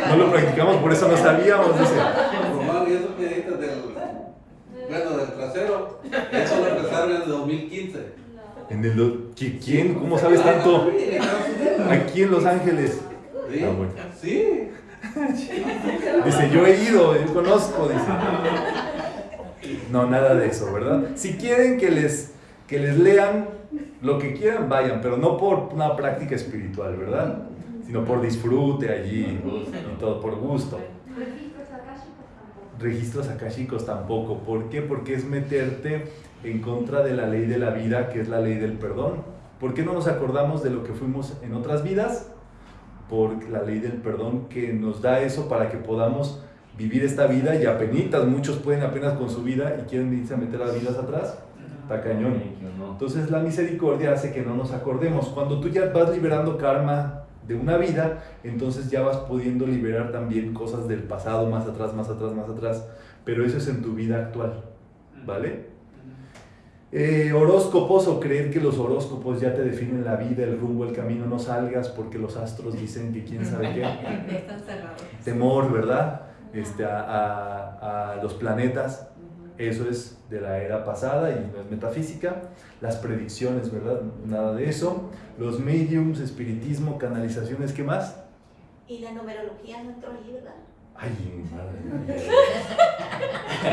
No lo practicamos, por eso no sabíamos, dice. Román, y del, bueno, del trasero, eso lo empezaron en el 2015. En el do- ¿Qui- ¿Quién? ¿Cómo sabes tanto? Aquí en Los Ángeles. Sí, Ah, bueno. sí. Dice, yo he ido, yo conozco, dice. No, nada de eso, ¿verdad? Si quieren que les, que les lean lo que quieran, vayan, pero no por una práctica espiritual, ¿verdad? Sino por disfrute allí y todo, por gusto. Registros akashicos tampoco. ¿Por qué? Porque es meterte en contra de la ley de la vida, que es la ley del perdón. ¿Por qué no nos acordamos de lo que fuimos en otras vidas? Por la ley del perdón que nos da eso para que podamos vivir esta vida y apenitas, muchos pueden apenas con su vida y quieren irse a meter a las vidas atrás. Está cañón. Entonces la misericordia hace que no nos acordemos. Cuando tú ya vas liberando karma de una vida, entonces ya vas pudiendo liberar también cosas del pasado, más atrás, más atrás, más atrás. Pero eso es en tu vida actual, ¿vale? Eh, horóscopos o creer que los horóscopos ya te definen la vida, el rumbo, el camino, no salgas porque los astros dicen que quién sabe qué. Están cerrados. Temor, ¿verdad? Este, a, a- a los planetas. Eso es de la era pasada y no es metafísica. Las predicciones, ¿verdad? Nada de eso. Los mediums, espiritismo, canalizaciones, ¿qué más? Y la numerología no entró ahí, ¿verdad? Ay, madre mía.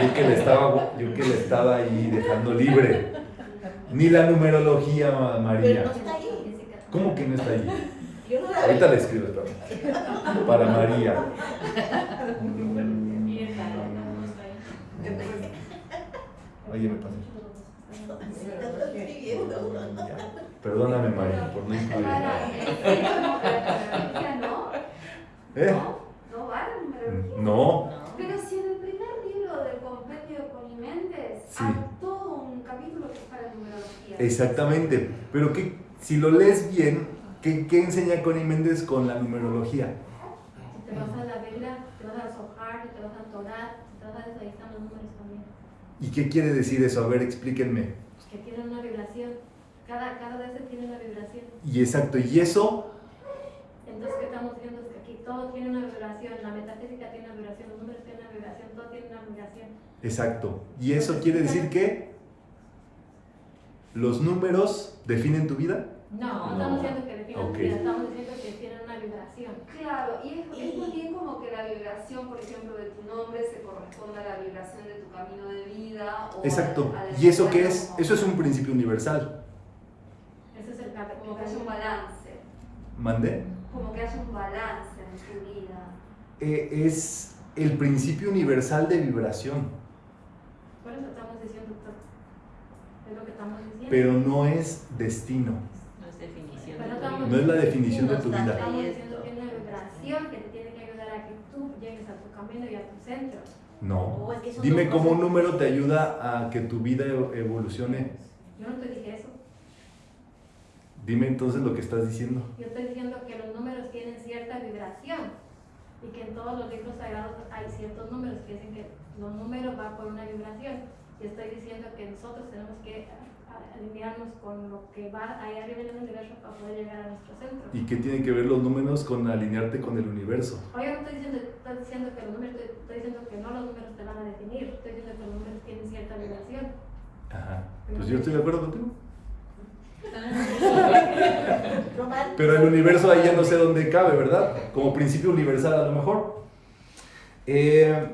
Yo que le estaba, yo que le estaba ahí dejando libre. Ni la numerología, Pero María. no está ahí. ¿Cómo que no está ahí? Ahorita le escribo, espérame. Para María. Y el tarot no está ahí. Oye, me pasé. Perdóname, María, por no incluir. Eh, no. ¿Eh? No, no va la numerología. No. Pero si en el primer libro del compendio de Coniméndez Sí. hay todo un capítulo que es para numerología. Exactamente. Pero que, si lo lees bien, ¿qué, qué enseña Connie Méndez con la numerología? Si te vas a la Biblia, te vas a Zohar, te vas a Torah, te vas a los números. ¿Y qué quiere decir eso? A ver, explíquenme. Pues que tienen una vibración. Cada, cada vez tiene una vibración. Y exacto, ¿y eso? Entonces, ¿qué estamos diciendo? Es que aquí todo tiene una vibración. La metafísica tiene una vibración, los números tienen una vibración, todo tiene una vibración. Exacto. ¿Y eso quiere decir que los números definen tu vida? No, no, estamos diciendo que definen Ok. tu vida, estamos diciendo que tienen una vibración. Claro, y es, es más bien como que la vibración, por ejemplo, de tu nombre se corresponde a la vibración de tu camino de vida. O Exacto. a a ¿Y eso qué es? como- Eso es un principio universal. Ese es el Como que haya un balance, ¿Mandé? como que haya un balance en tu vida. Eh, es el principio universal de vibración, Por eso estamos diciendo todo. Es lo que estamos diciendo. pero no es destino. No es definición Pero de tu estamos No es la definición de tu vida. Que tiene una vibración que te tiene que ayudar a que tú llegues a tu camino y a tu centro. No. Dime cómo un número te ayuda a que tu vida evolucione. Yo no te dije eso. Dime entonces lo que estás diciendo. Yo estoy diciendo que los números tienen cierta vibración y que en todos los libros sagrados hay ciertos números que dicen que los números van por una vibración. Y estoy diciendo que nosotros tenemos que alinearnos con lo que va ahí arriba en el universo para poder llegar a nuestro centro. ¿Y qué tienen que ver los números con alinearte con el universo? Oye, no estoy diciendo, estoy diciendo que los números, estoy, estoy diciendo que no los números te van a definir, estoy diciendo que los números tienen cierta vibración. Ajá. Pues yo estoy de acuerdo contigo. Pero el universo ahí ya no sé dónde cabe, ¿verdad? Como principio universal a lo mejor. Eh,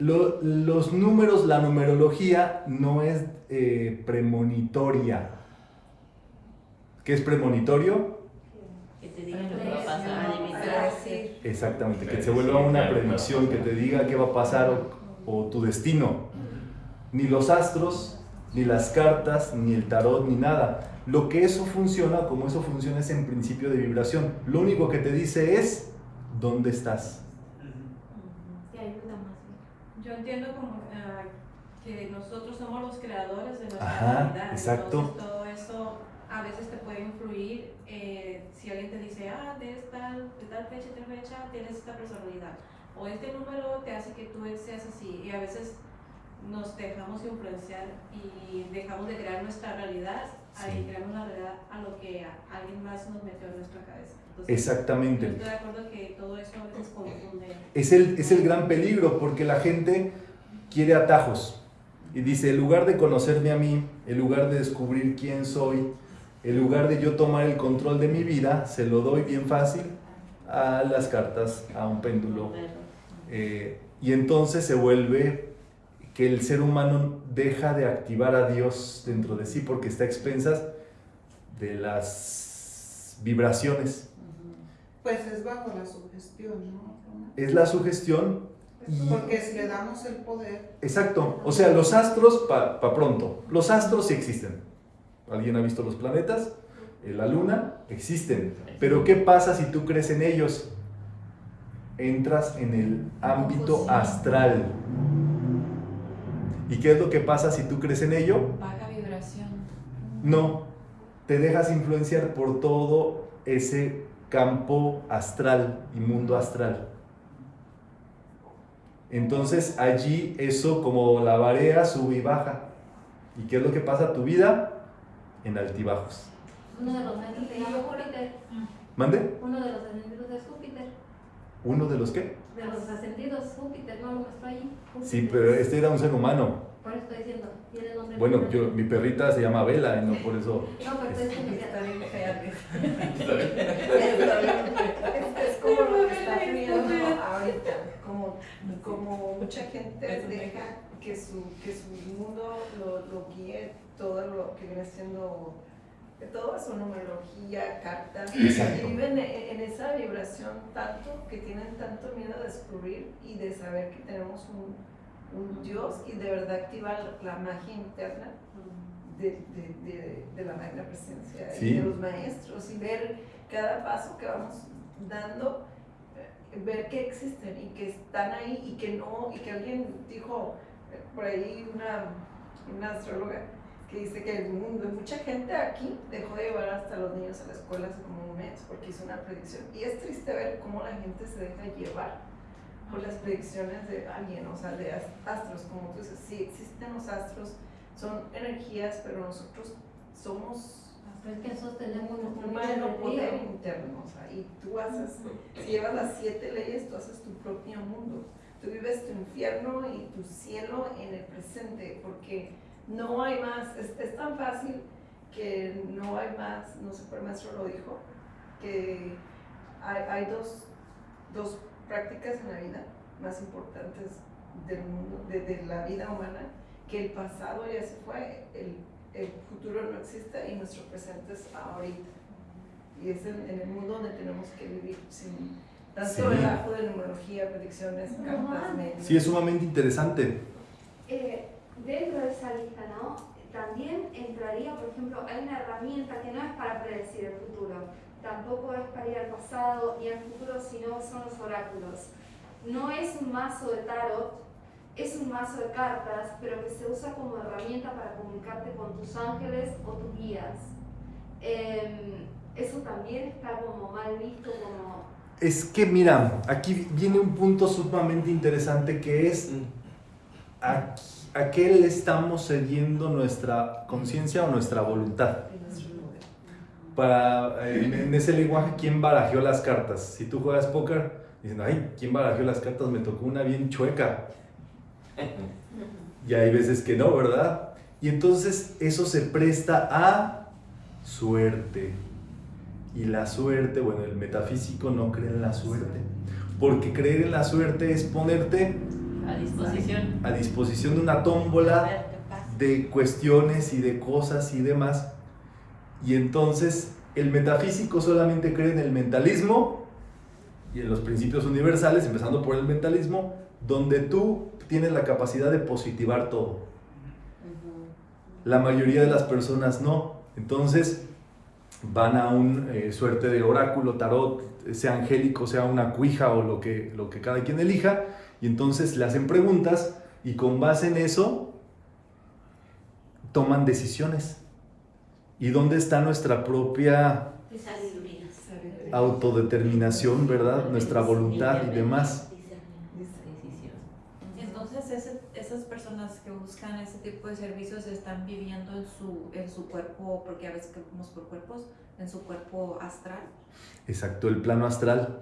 lo- los números, la numerología no es eh, premonitoria. ¿Qué es premonitorio? Que te digan lo que va a pasar. Exactamente, que se vuelva una predicción, que te diga qué va a pasar o, o tu destino. Ni los astros, ni las cartas, ni el tarot, ni nada. Lo que eso funciona, como eso funciona, es en principio de vibración. Lo único que te dice es dónde estás. Te ayuda más bien. Yo entiendo como ah, que nosotros somos los creadores de nuestra Ajá, realidad. exacto. Entonces todo eso a veces te puede influir eh, si alguien te dice, ah, de, esta, de tal fecha, tal fecha, tienes esta personalidad. O este número te hace que tú seas así. Y a veces nos dejamos influenciar y dejamos de crear nuestra realidad Sí. y creamos la realidad a lo que alguien más nos metió en nuestra cabeza. Entonces, Exactamente. yo estoy de acuerdo que todo eso a veces confunde. Es el, es el gran peligro porque la gente quiere atajos y dice, en lugar de conocerme a mí, en lugar de descubrir quién soy, en lugar de yo tomar el control de mi vida, se lo doy bien fácil a las cartas, a un péndulo. Eh, y entonces se vuelve que el ser humano deja de activar a Dios dentro de sí porque está a expensas de las vibraciones. Pues es bajo la sugestión, ¿no? Es la sugestión y... Porque si le damos el poder, Exacto. O sea, los astros, para pronto, los astros sí existen. ¿Alguien ha visto los planetas? Eh, La luna, existen. Pero ¿qué pasa si tú crees en ellos? Entras en el ámbito astral. ¿Y qué es lo que pasa si tú crees en ello? Baja vibración. No, te dejas influenciar por todo ese campo astral y mundo astral. Entonces allí eso como la marea sube y baja. ¿Y qué es lo que pasa a tu vida? En altibajos. Uno de los maestros se llama Júpiter. ¿Mande? Uno de los ascendidos es Júpiter. ¿Uno de los qué? De los ascendidos, Júpiter, no lo muestro ahí. Sí, Júpiter. pero este era un ser humano. Por eso estoy diciendo, tiene nombre. Bueno, yo, mi perrita se llama Vela y no por eso. No, pero estoy diciendo que Está bien fea. Es, es como lo que está viendo ahorita, como, como mucha gente deja que su, que su mundo lo, lo guíe todo lo que viene siendo toda su numerología, cartas, Exacto. y viven en, en esa vibración tanto que tienen tanto miedo de descubrir y de saber que tenemos un, un Dios y de verdad activar la magia interna de, de, de, de la magna presencia Sí. y de los maestros y ver cada paso que vamos dando, eh, ver que existen y que están ahí y que no, y que alguien dijo eh, por ahí una, una astróloga que dice que el mundo, mucha gente aquí dejó de llevar hasta los niños a la escuela hace como un mes porque hizo una predicción y es triste ver cómo la gente se deja llevar por las predicciones de alguien, o sea, de as- astros, como tú dices, sí existen los astros, son energías, pero nosotros somos Pero es que nosotros tenemos un humano poder interno, o sea, y tú haces, si llevas las siete leyes, tú haces tu propio mundo. Tú vives tu infierno y tu cielo en el presente, porque no hay más, es, es tan fácil que no hay más, no sé, pero el maestro lo dijo, que hay, hay dos, dos prácticas en la vida más importantes del mundo, de, de la vida humana, que el pasado ya se fue, el, el futuro no existe y nuestro presente es ahorita. Y es en, en el mundo donde tenemos que vivir sin tanto Sí. relajo de numerología, predicciones, cartas, medios. Sí, es sumamente interesante. Eh, dentro de esa lista, ¿no? También entraría, por ejemplo, hay una herramienta que no es para predecir el futuro, tampoco es para ir al pasado ni al futuro, sino son los oráculos. No es un mazo de tarot, es un mazo de cartas, pero que se usa como herramienta para comunicarte con tus ángeles o tus guías. Em, eso también está como mal visto, como Es que mira, aquí viene un punto sumamente interesante que es a, a qué le estamos cediendo nuestra conciencia o nuestra voluntad. Para, eh, en, en ese lenguaje, ¿quién barajeó las cartas? Si tú juegas póker, dicen, ay, ¿quién barajeó las cartas? Me tocó una bien chueca. Y hay veces que no, ¿verdad? Y entonces eso se presta a suerte. Y la suerte, bueno, el metafísico no cree en la suerte. Porque creer en la suerte es ponerte A disposición. a disposición de una tómbola de cuestiones y de cosas y demás. Y entonces el metafísico solamente cree en el mentalismo y en los principios universales, empezando por el mentalismo, donde tú tienes la capacidad de positivar todo. La mayoría de las personas no. Entonces van a un eh, suerte de oráculo, tarot, sea angélico, sea una cuija o lo que, lo que cada quien elija, y entonces le hacen preguntas y con base en eso toman decisiones. ¿Y dónde está nuestra propia autodeterminación, verdad? Nuestra voluntad y demás. Entonces ese, esas personas que buscan ese tipo de servicios están viviendo en su, en su cuerpo, porque a veces que vamos por cuerpos, en su cuerpo astral. Exacto, el plano astral.